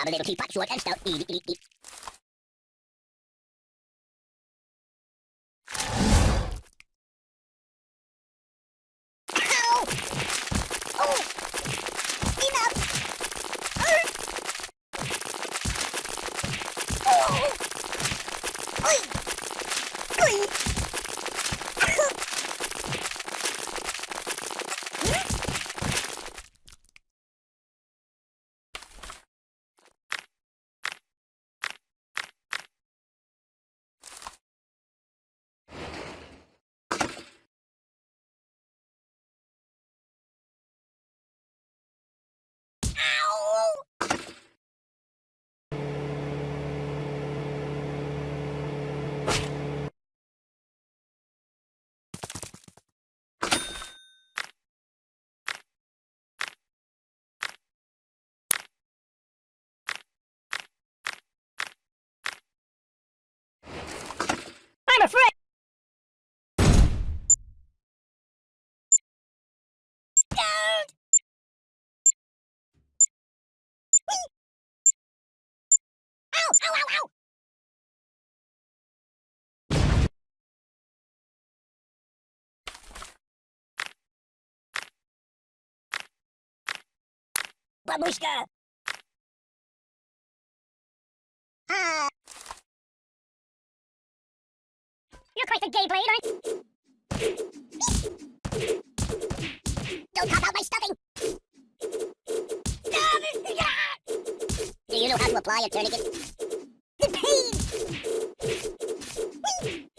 Aber wenn du tief packst, läuft ein Stau. Бабушка! Hmm. You're quite the gay blade, aren't you? Don't pop out my stuffing! Do you know how to apply a tourniquet? The pain!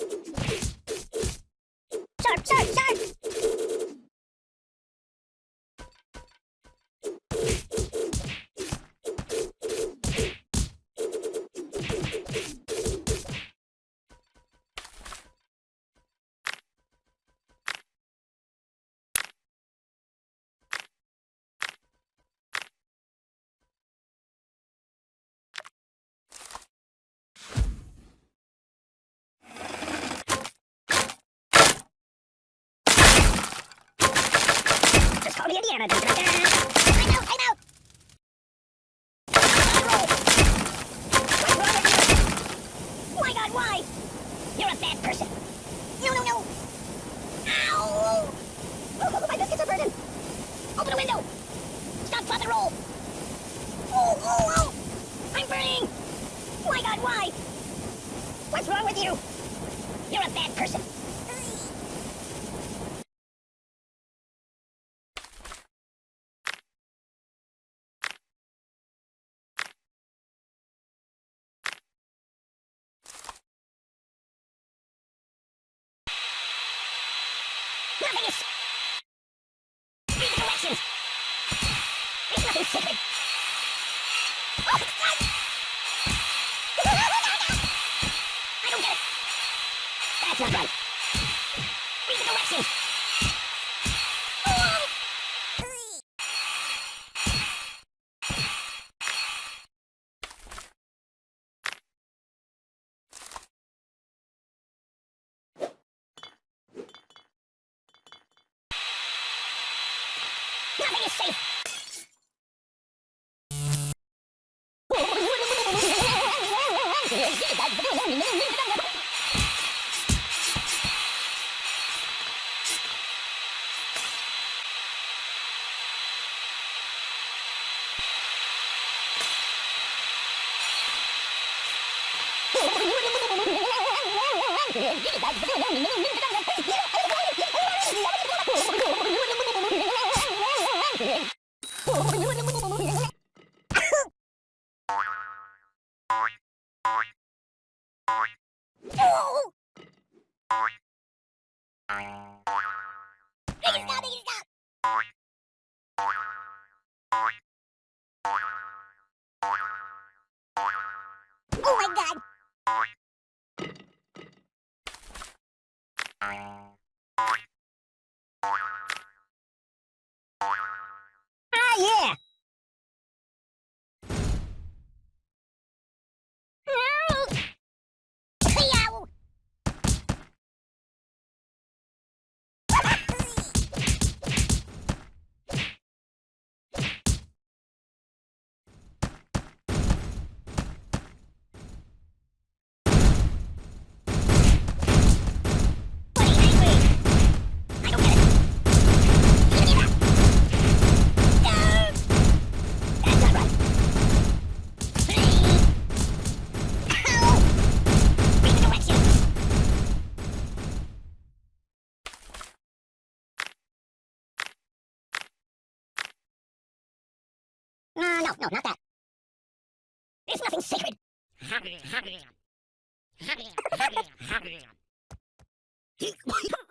No, not that. There's nothing sacred.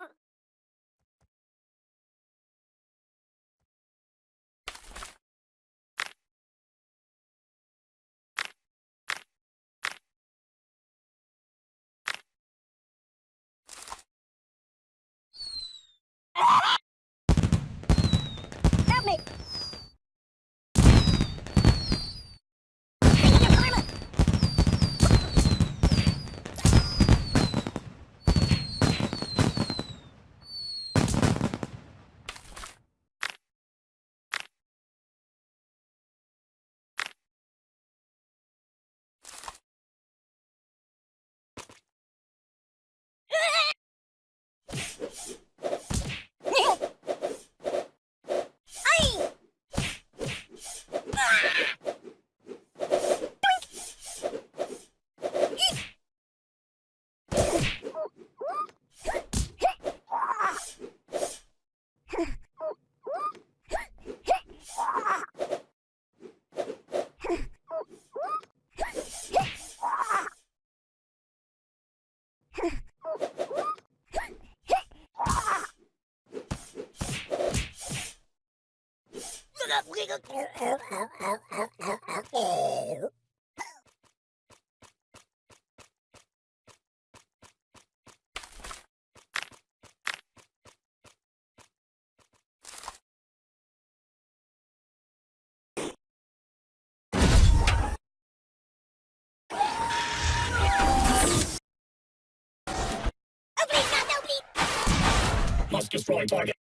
Must destroy target.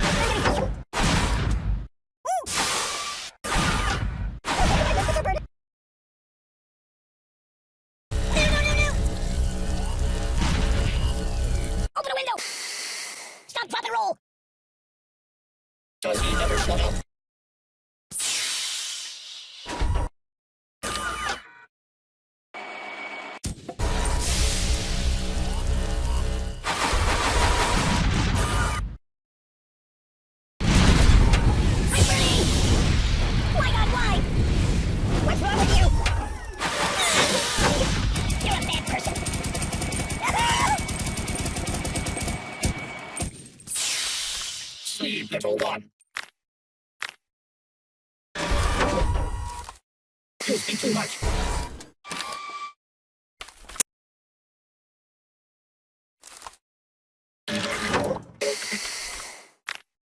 too much.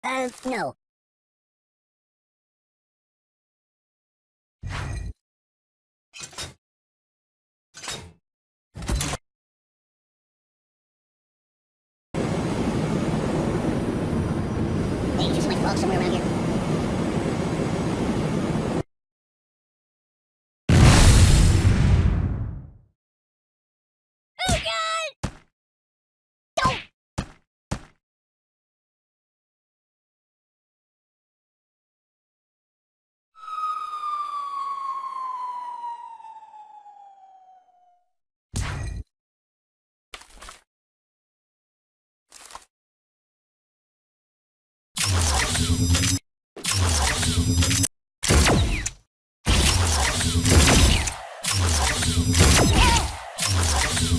Uh, no.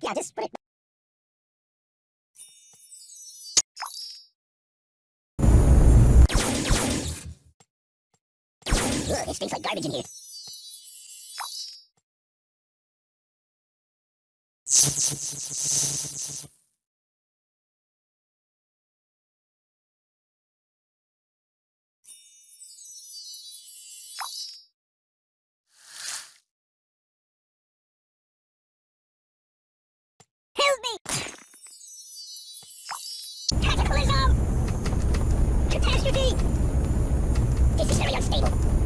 back. Yeah, just put it. Ugh, it stinks like garbage in here. This is very unstable.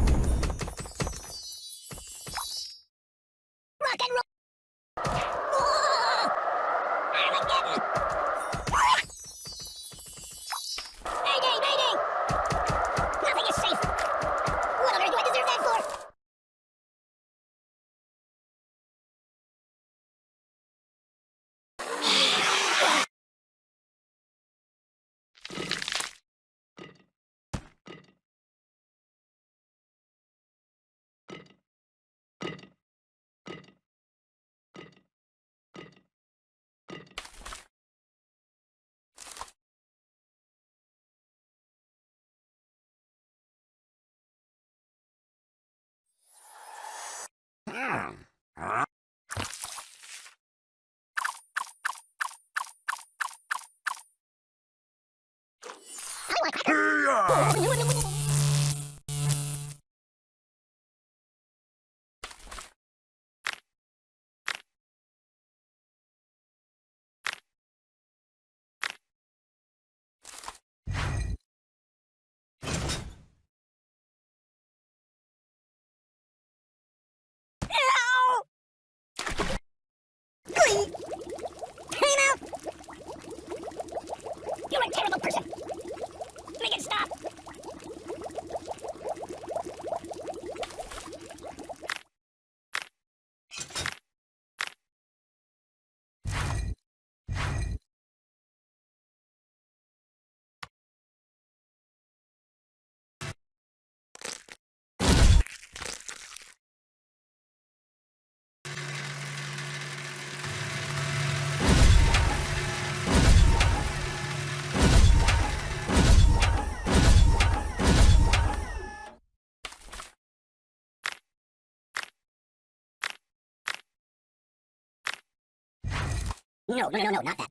No, no, no, no, not that.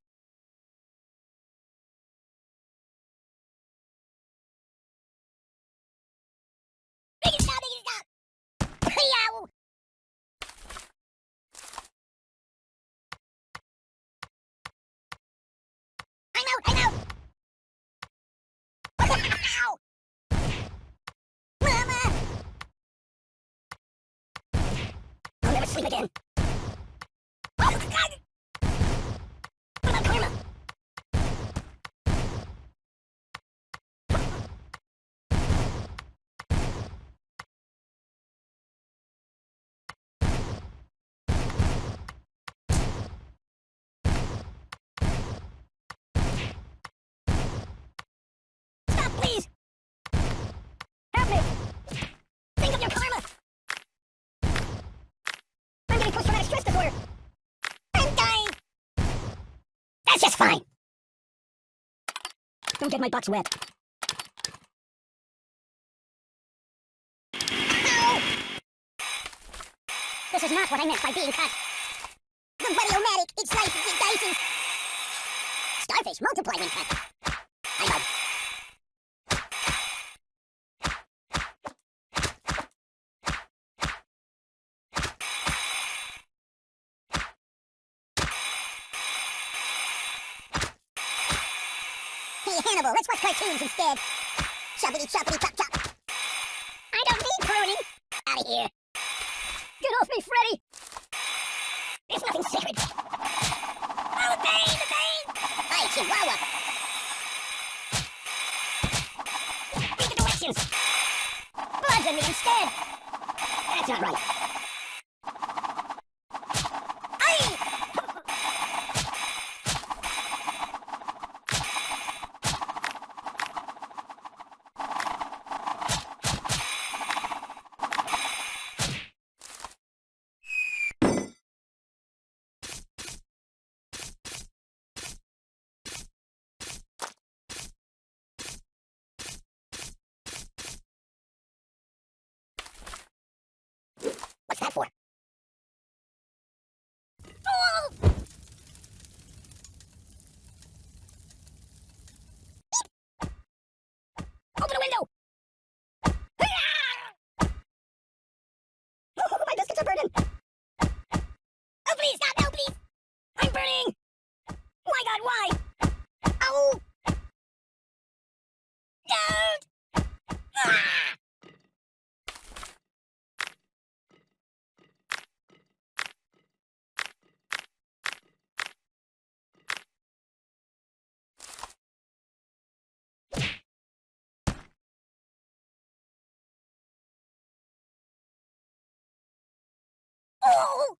It it! I'm I'm! Mama! I'll never sleep again. Oh, God! What about karma? Stop, please! Help me! Think of your karma! I'm getting post-traumatic stress disorder! I'm dying! That's fine! Don't get my box wet. This is not what I meant by being cut. The Buddy-O-Matic, it's life, it dices! Starfish multiply cut. I know. Hey, Hannibal, let's watch instead. Choppity choppity chop chop. I don't need pruning. Out of here. Get off me, Freddy. There's nothing sacred. Oh, the pain, the pain. Hi, Chihuahua. Read the directions. Bludgeon me instead. That's not right. Don't! Ah! Oh!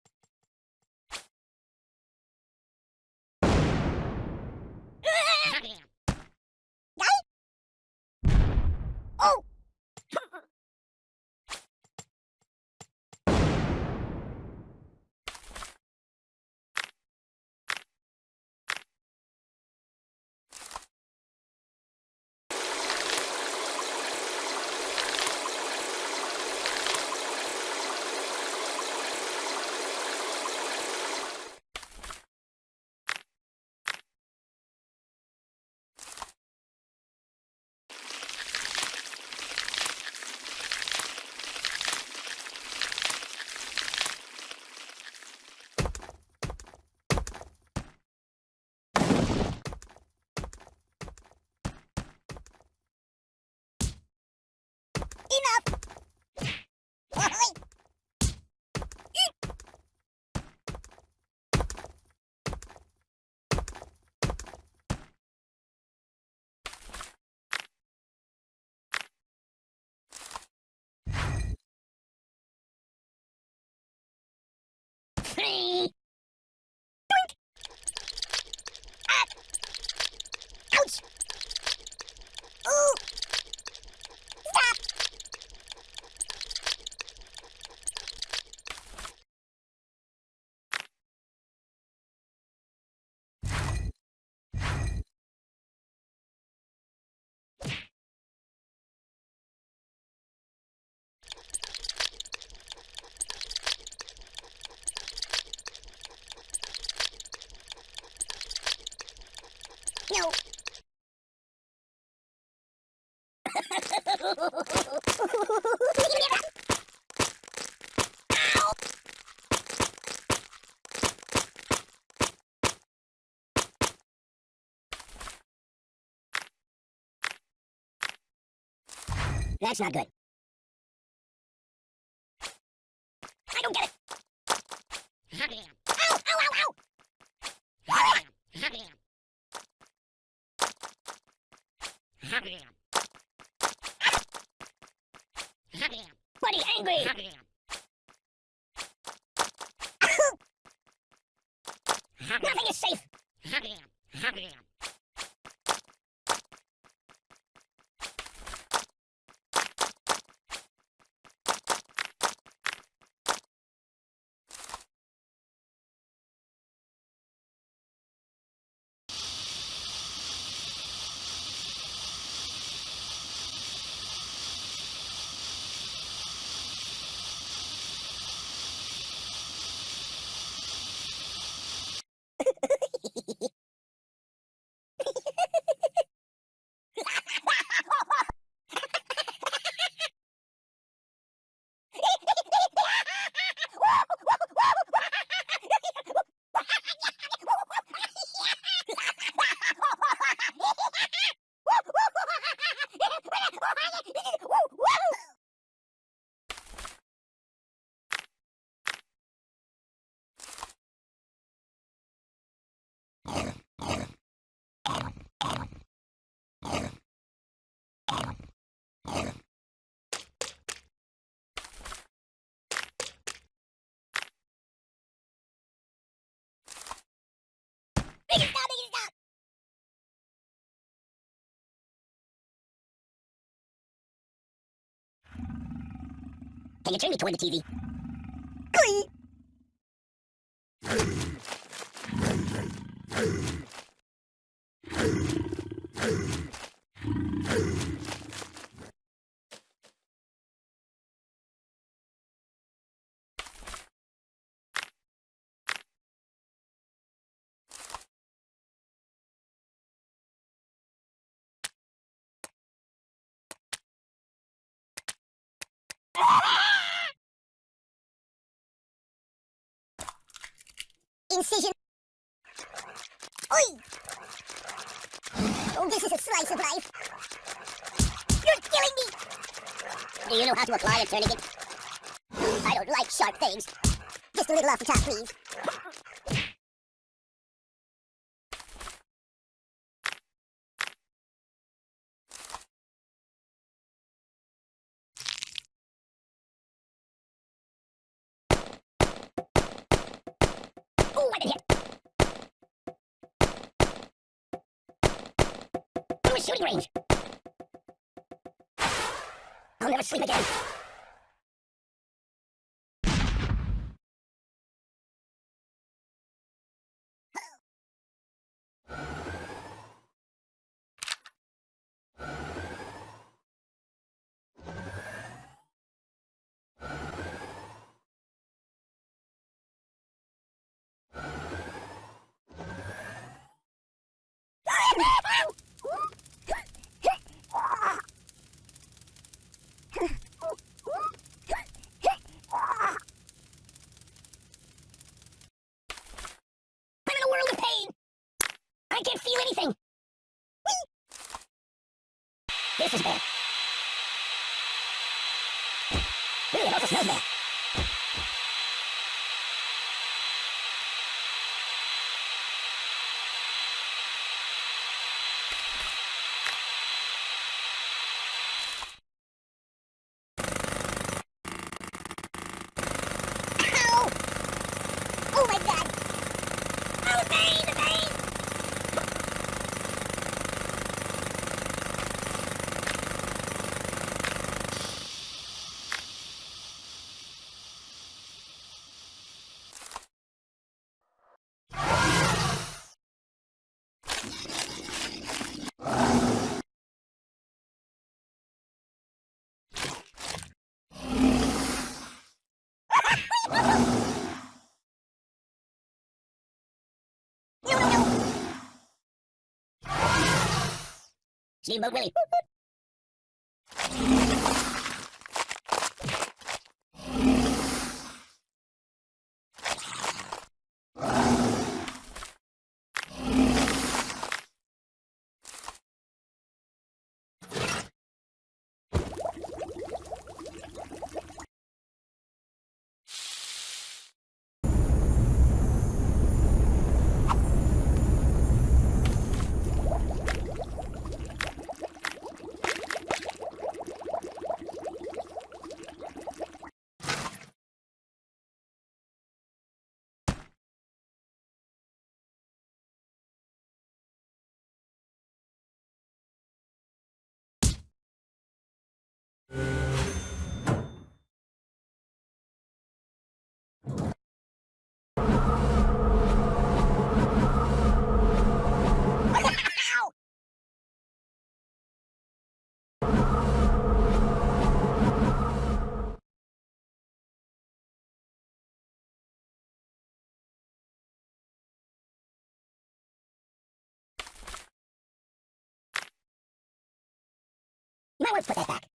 Oh! Enough! Oi! Ouch! Stop! No. Ow! That's not good. I don't get it. Ow! Ow! Ow! Ow! Buddy, angry. Nothing is safe. Make it stop, make it stop! Can you turn me toward the TV? Glee! Incision. Oi! Oh, this is a slice of life. You're killing me! Do you know how to apply a tourniquet? I don't like sharp things. Just a little off the top, please. Oh, I did hit! From a shooting range! I'll never sleep again. I'm in a world of pain. I can't feel anything. This is bad. Really, it also smells bad. Ow! Oh my god! Oh, the pain, the pain! No, no, no! Steamboat Willie. You might want to put that back.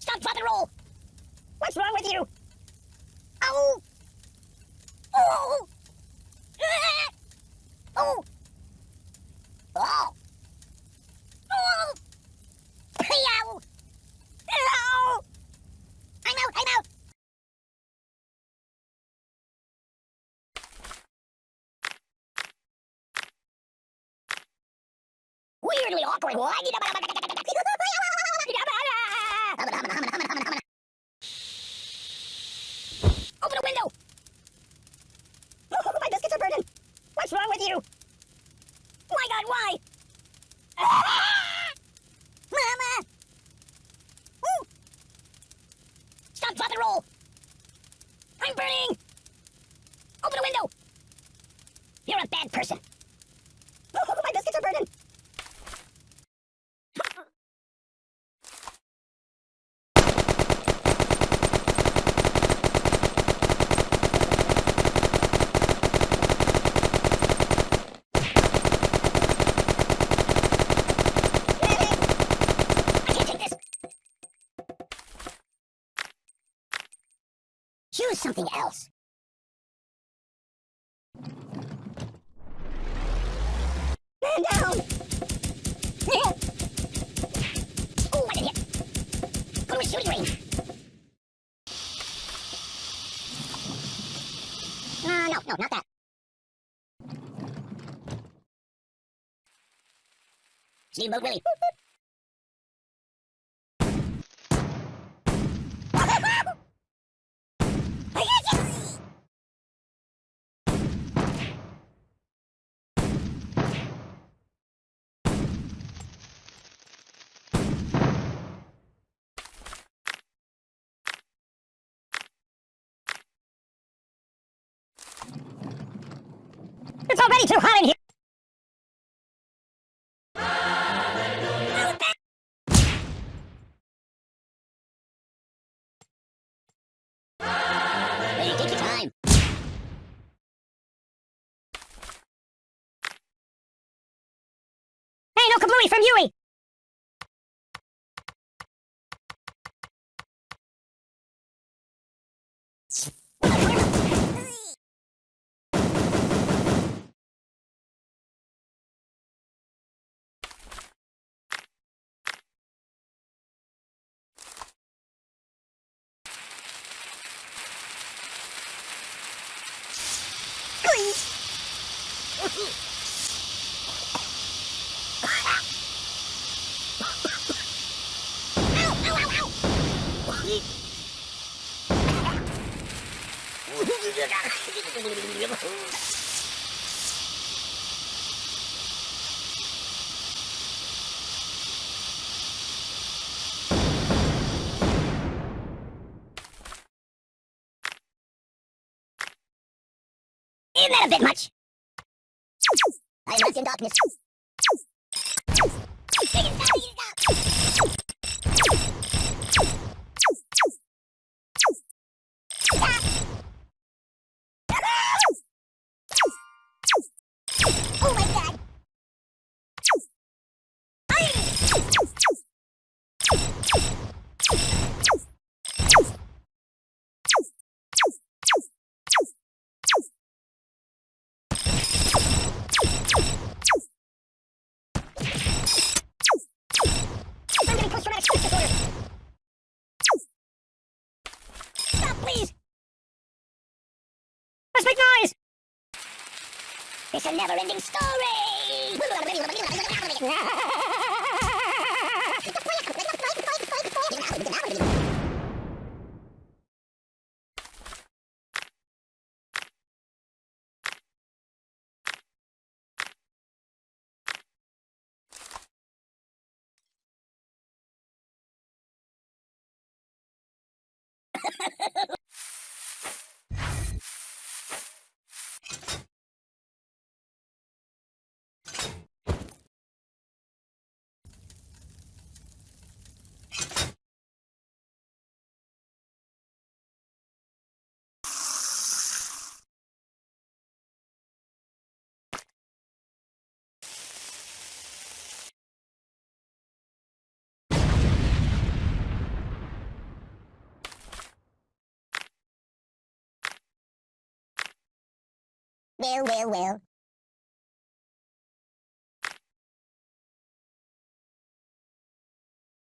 Stop, drop, and roll! What's wrong with you? Oh! Oh! Oh! Oh! Oh! Ow! Ah! Ow! I'm out! I'm out! Weirdly awkward. Steamboat Willie. It's already too hot in here! Isn't that a bit much? I am in darkness. It's a never-ending story! Well, well, well.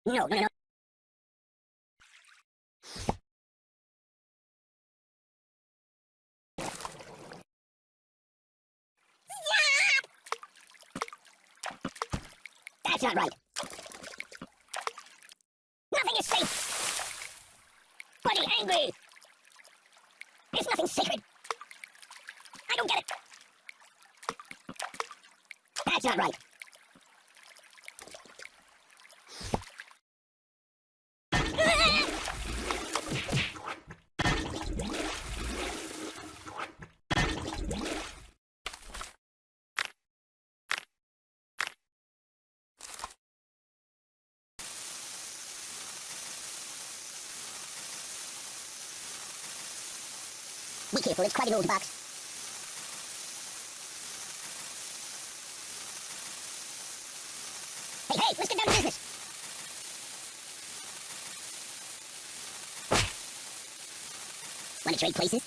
No, no, no. That's not right. Nothing is safe. Buddy angry. It's nothing sacred. I don't get it. That's not right. Be careful, it's quite an old box. to trade places?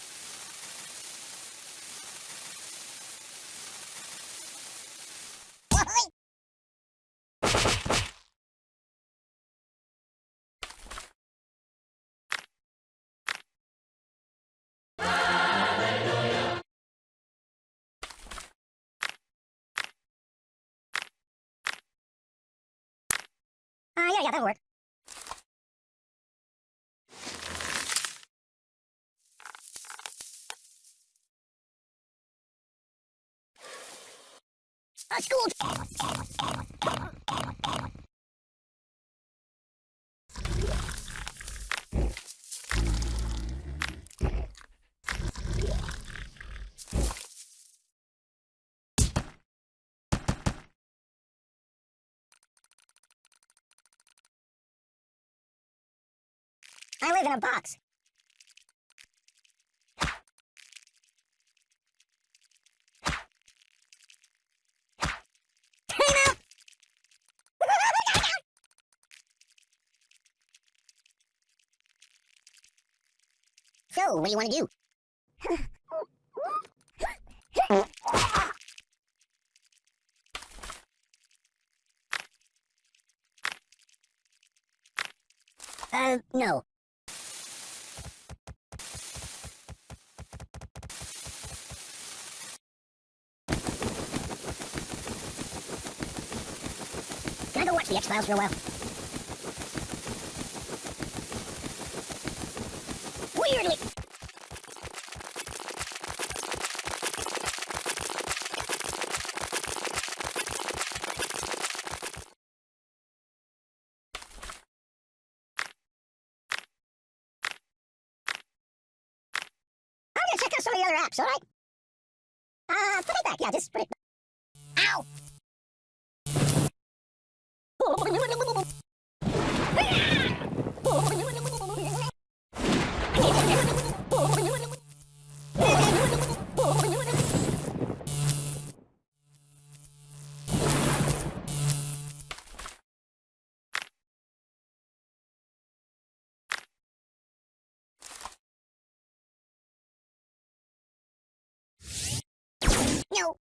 Uh, yeah, that'll work. school. I live in a box. what do you want to do? uh, no. Can I go watch the X-Files for a while? weirdly you.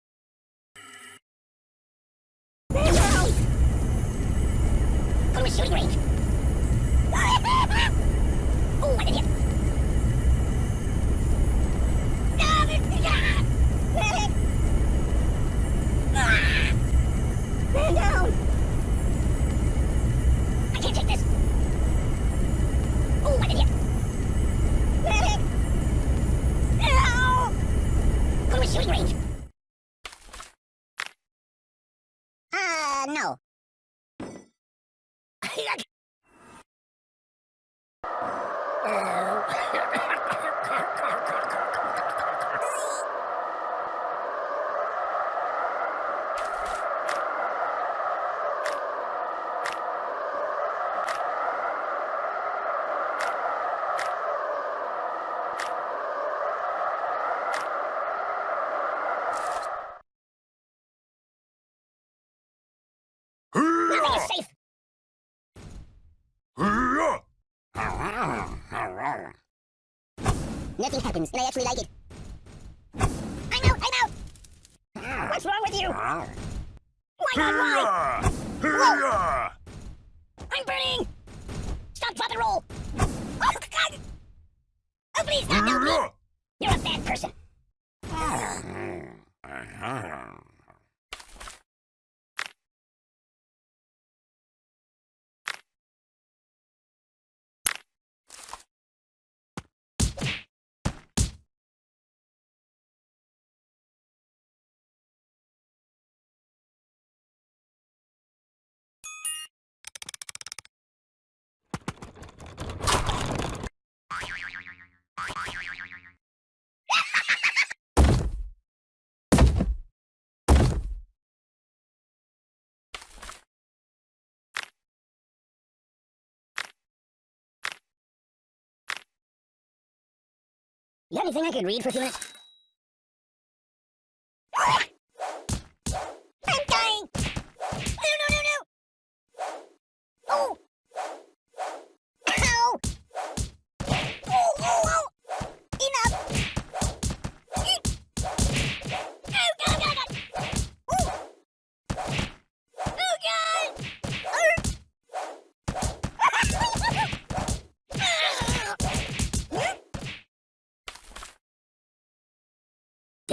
You got anything I could read for a few minutes?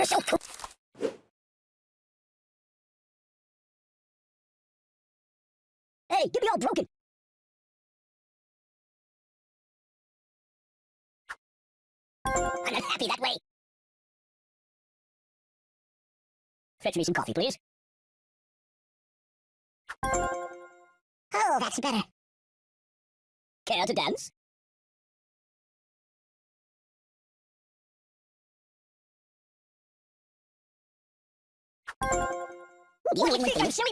So cool. Hey, get me all broken. I'm not happy that way. Fetch me some coffee, please. Oh, that's better. Care to dance?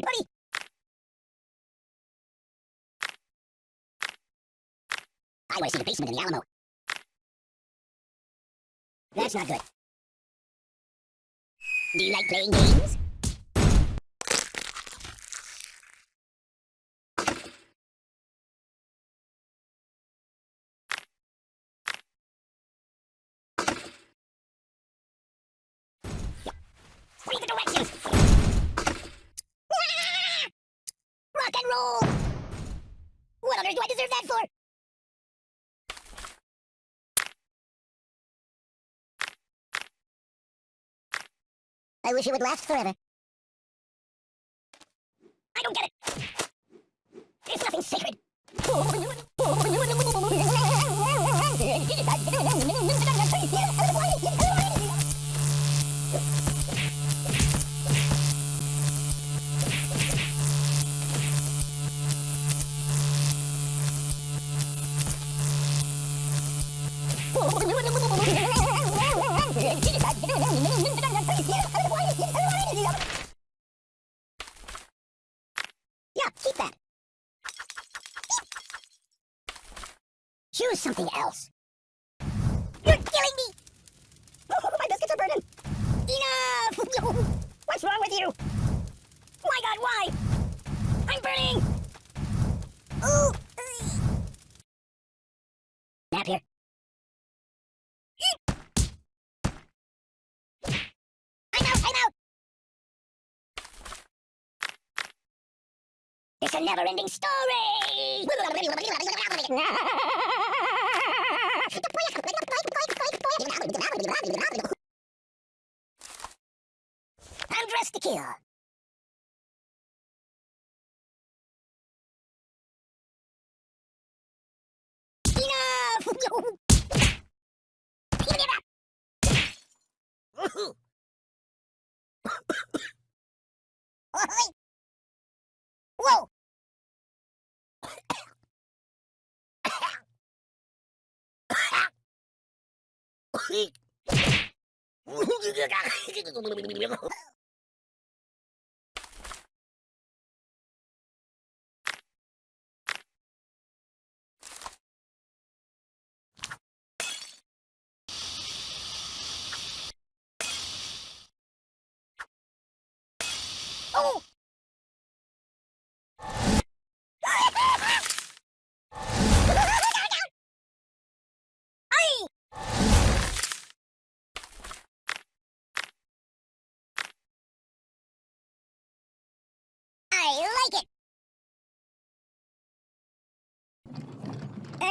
Buddy? I want to see the basement in the Alamo. That's not good. Do you like playing games? Read the directions! Ah! Rock and roll! What on earth do I deserve that for? I wish it would last forever. I don't get it. It's nothing sacred. Something else. You're killing me! Oh, my biscuits are burning! Enough! What's wrong with you? My god, why? I'm burning! Ooh! Nap here. I'm out, I'm out! It's a never-ending story! I'm dressed to kill. Whoa! ウフフ。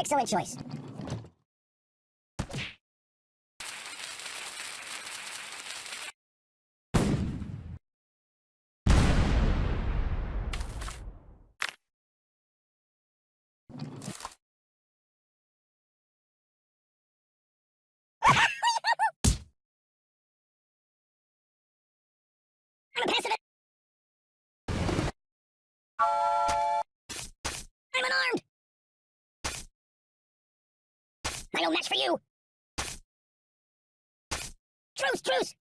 Excellent choice. I'm a pacifist. No match for you. Truce, truce.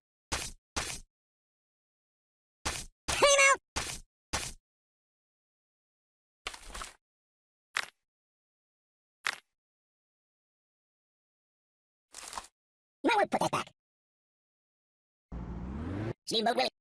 You might want to put that back. Steamboat Willie.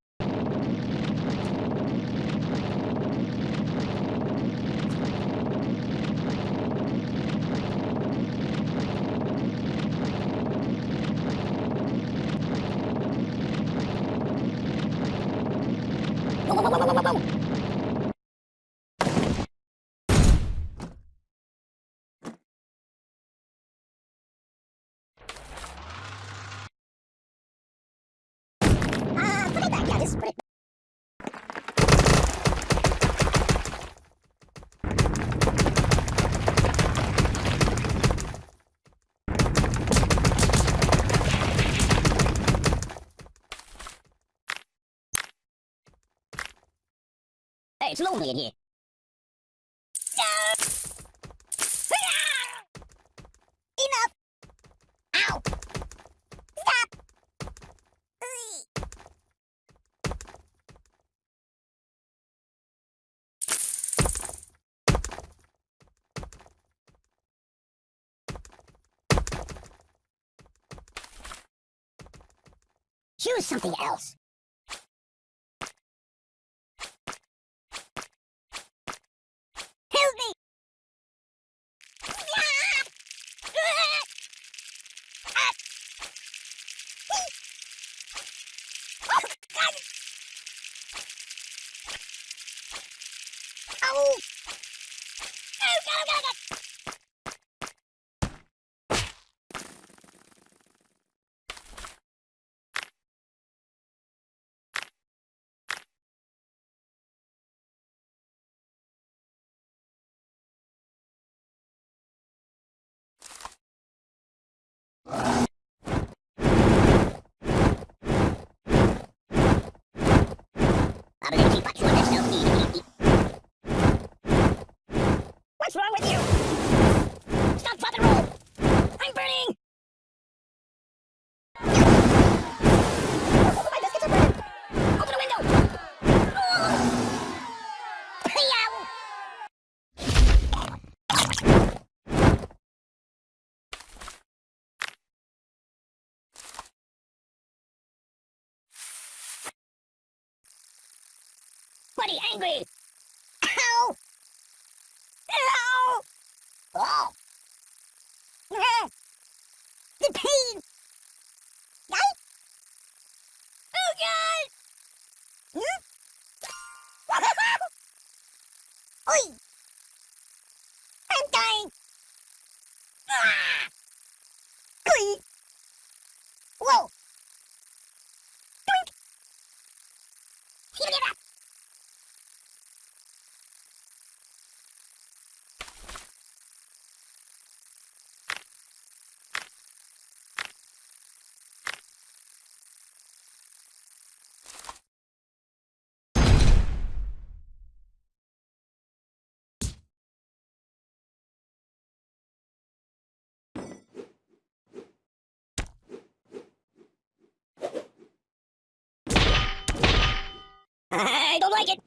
it's lonely in here. Enough! Ow! Choose something else. But if you keep on short, there's no need. sweaty, angry. I don't like it.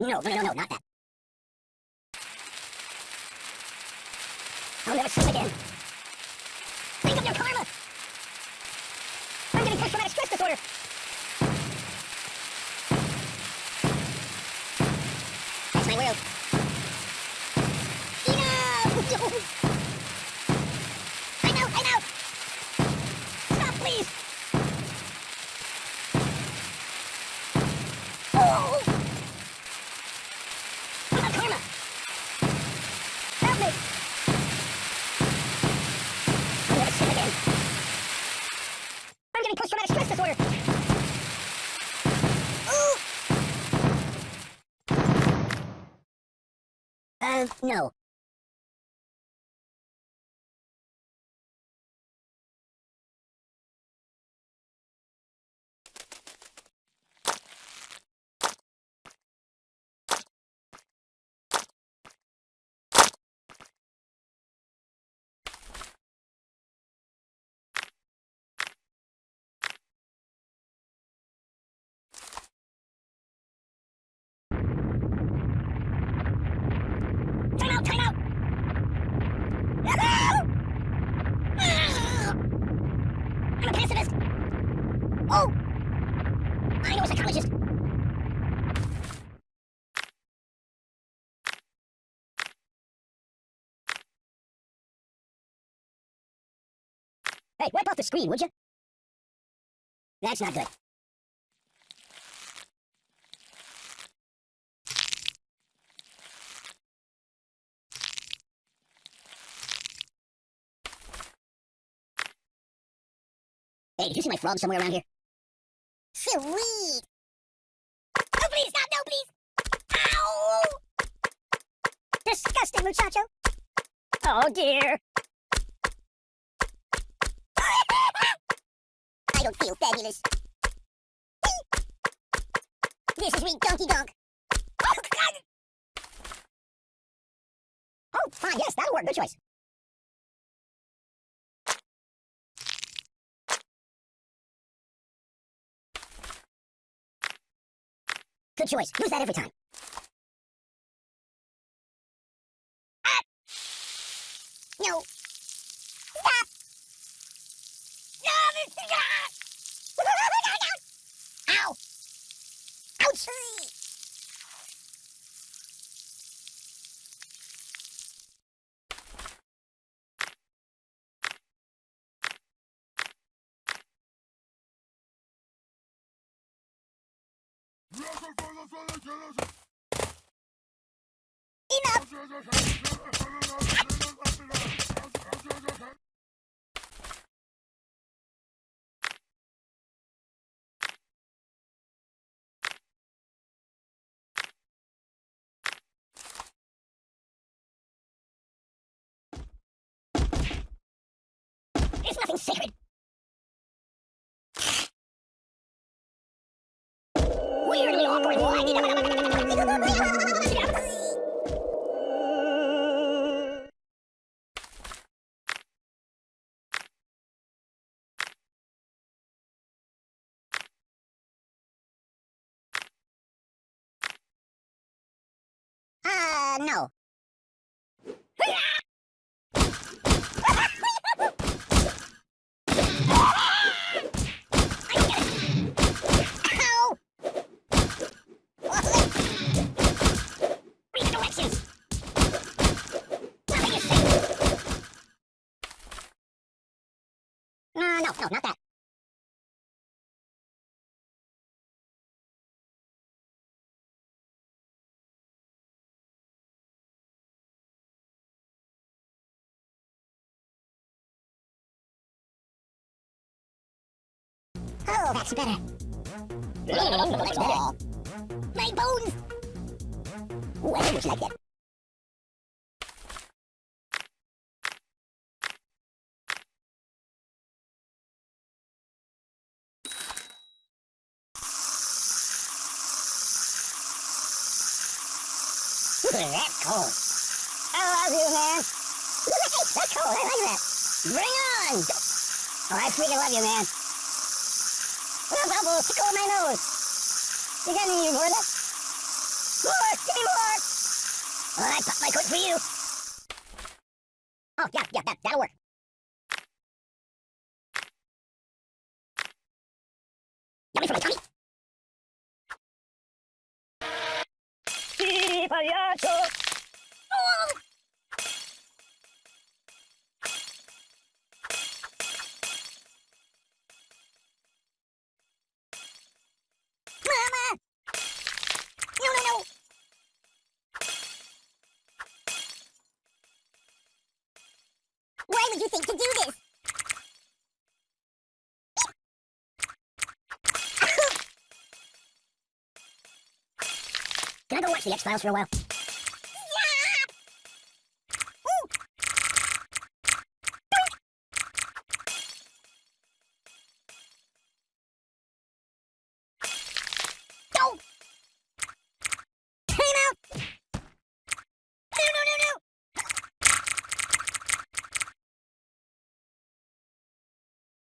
No, no, no, not that. No. a pacifist! Oh! I know a psychologist! Hey, wipe off the screen, would you? That's not good. Hey, did you see my frog somewhere around here? Sweet! No, please, stop! No, please! Ow! Disgusting, muchacho! Oh, dear! I don't feel fabulous. This is me, Donkey Donk. Oh, God! Oh, fine, yes, that'll work. Good choice. Good choice. Use that every time. Ah! No. Stop! No! This is... Ow! Ouch! Enough! It's nothing sacred. No. Ow! Read the directions! Nothing is safe! Uh, no, no, not that. Oh, that's better. That's better. My bones! Ooh, I wish like that. That's cold. I love you, man. That's cold. I like that. Bring on! Oh, I freaking love you, man. Bubble, tickle my nose. You got any that? More! Give me more! Well, I pop my coat for you. Oh, yeah, yeah, that, that'll work. Yummy for my tummy. Pagliaccio! Oh! Mama! No, no, no! Why would you think to do this? Can I go watch the X-Files for a while?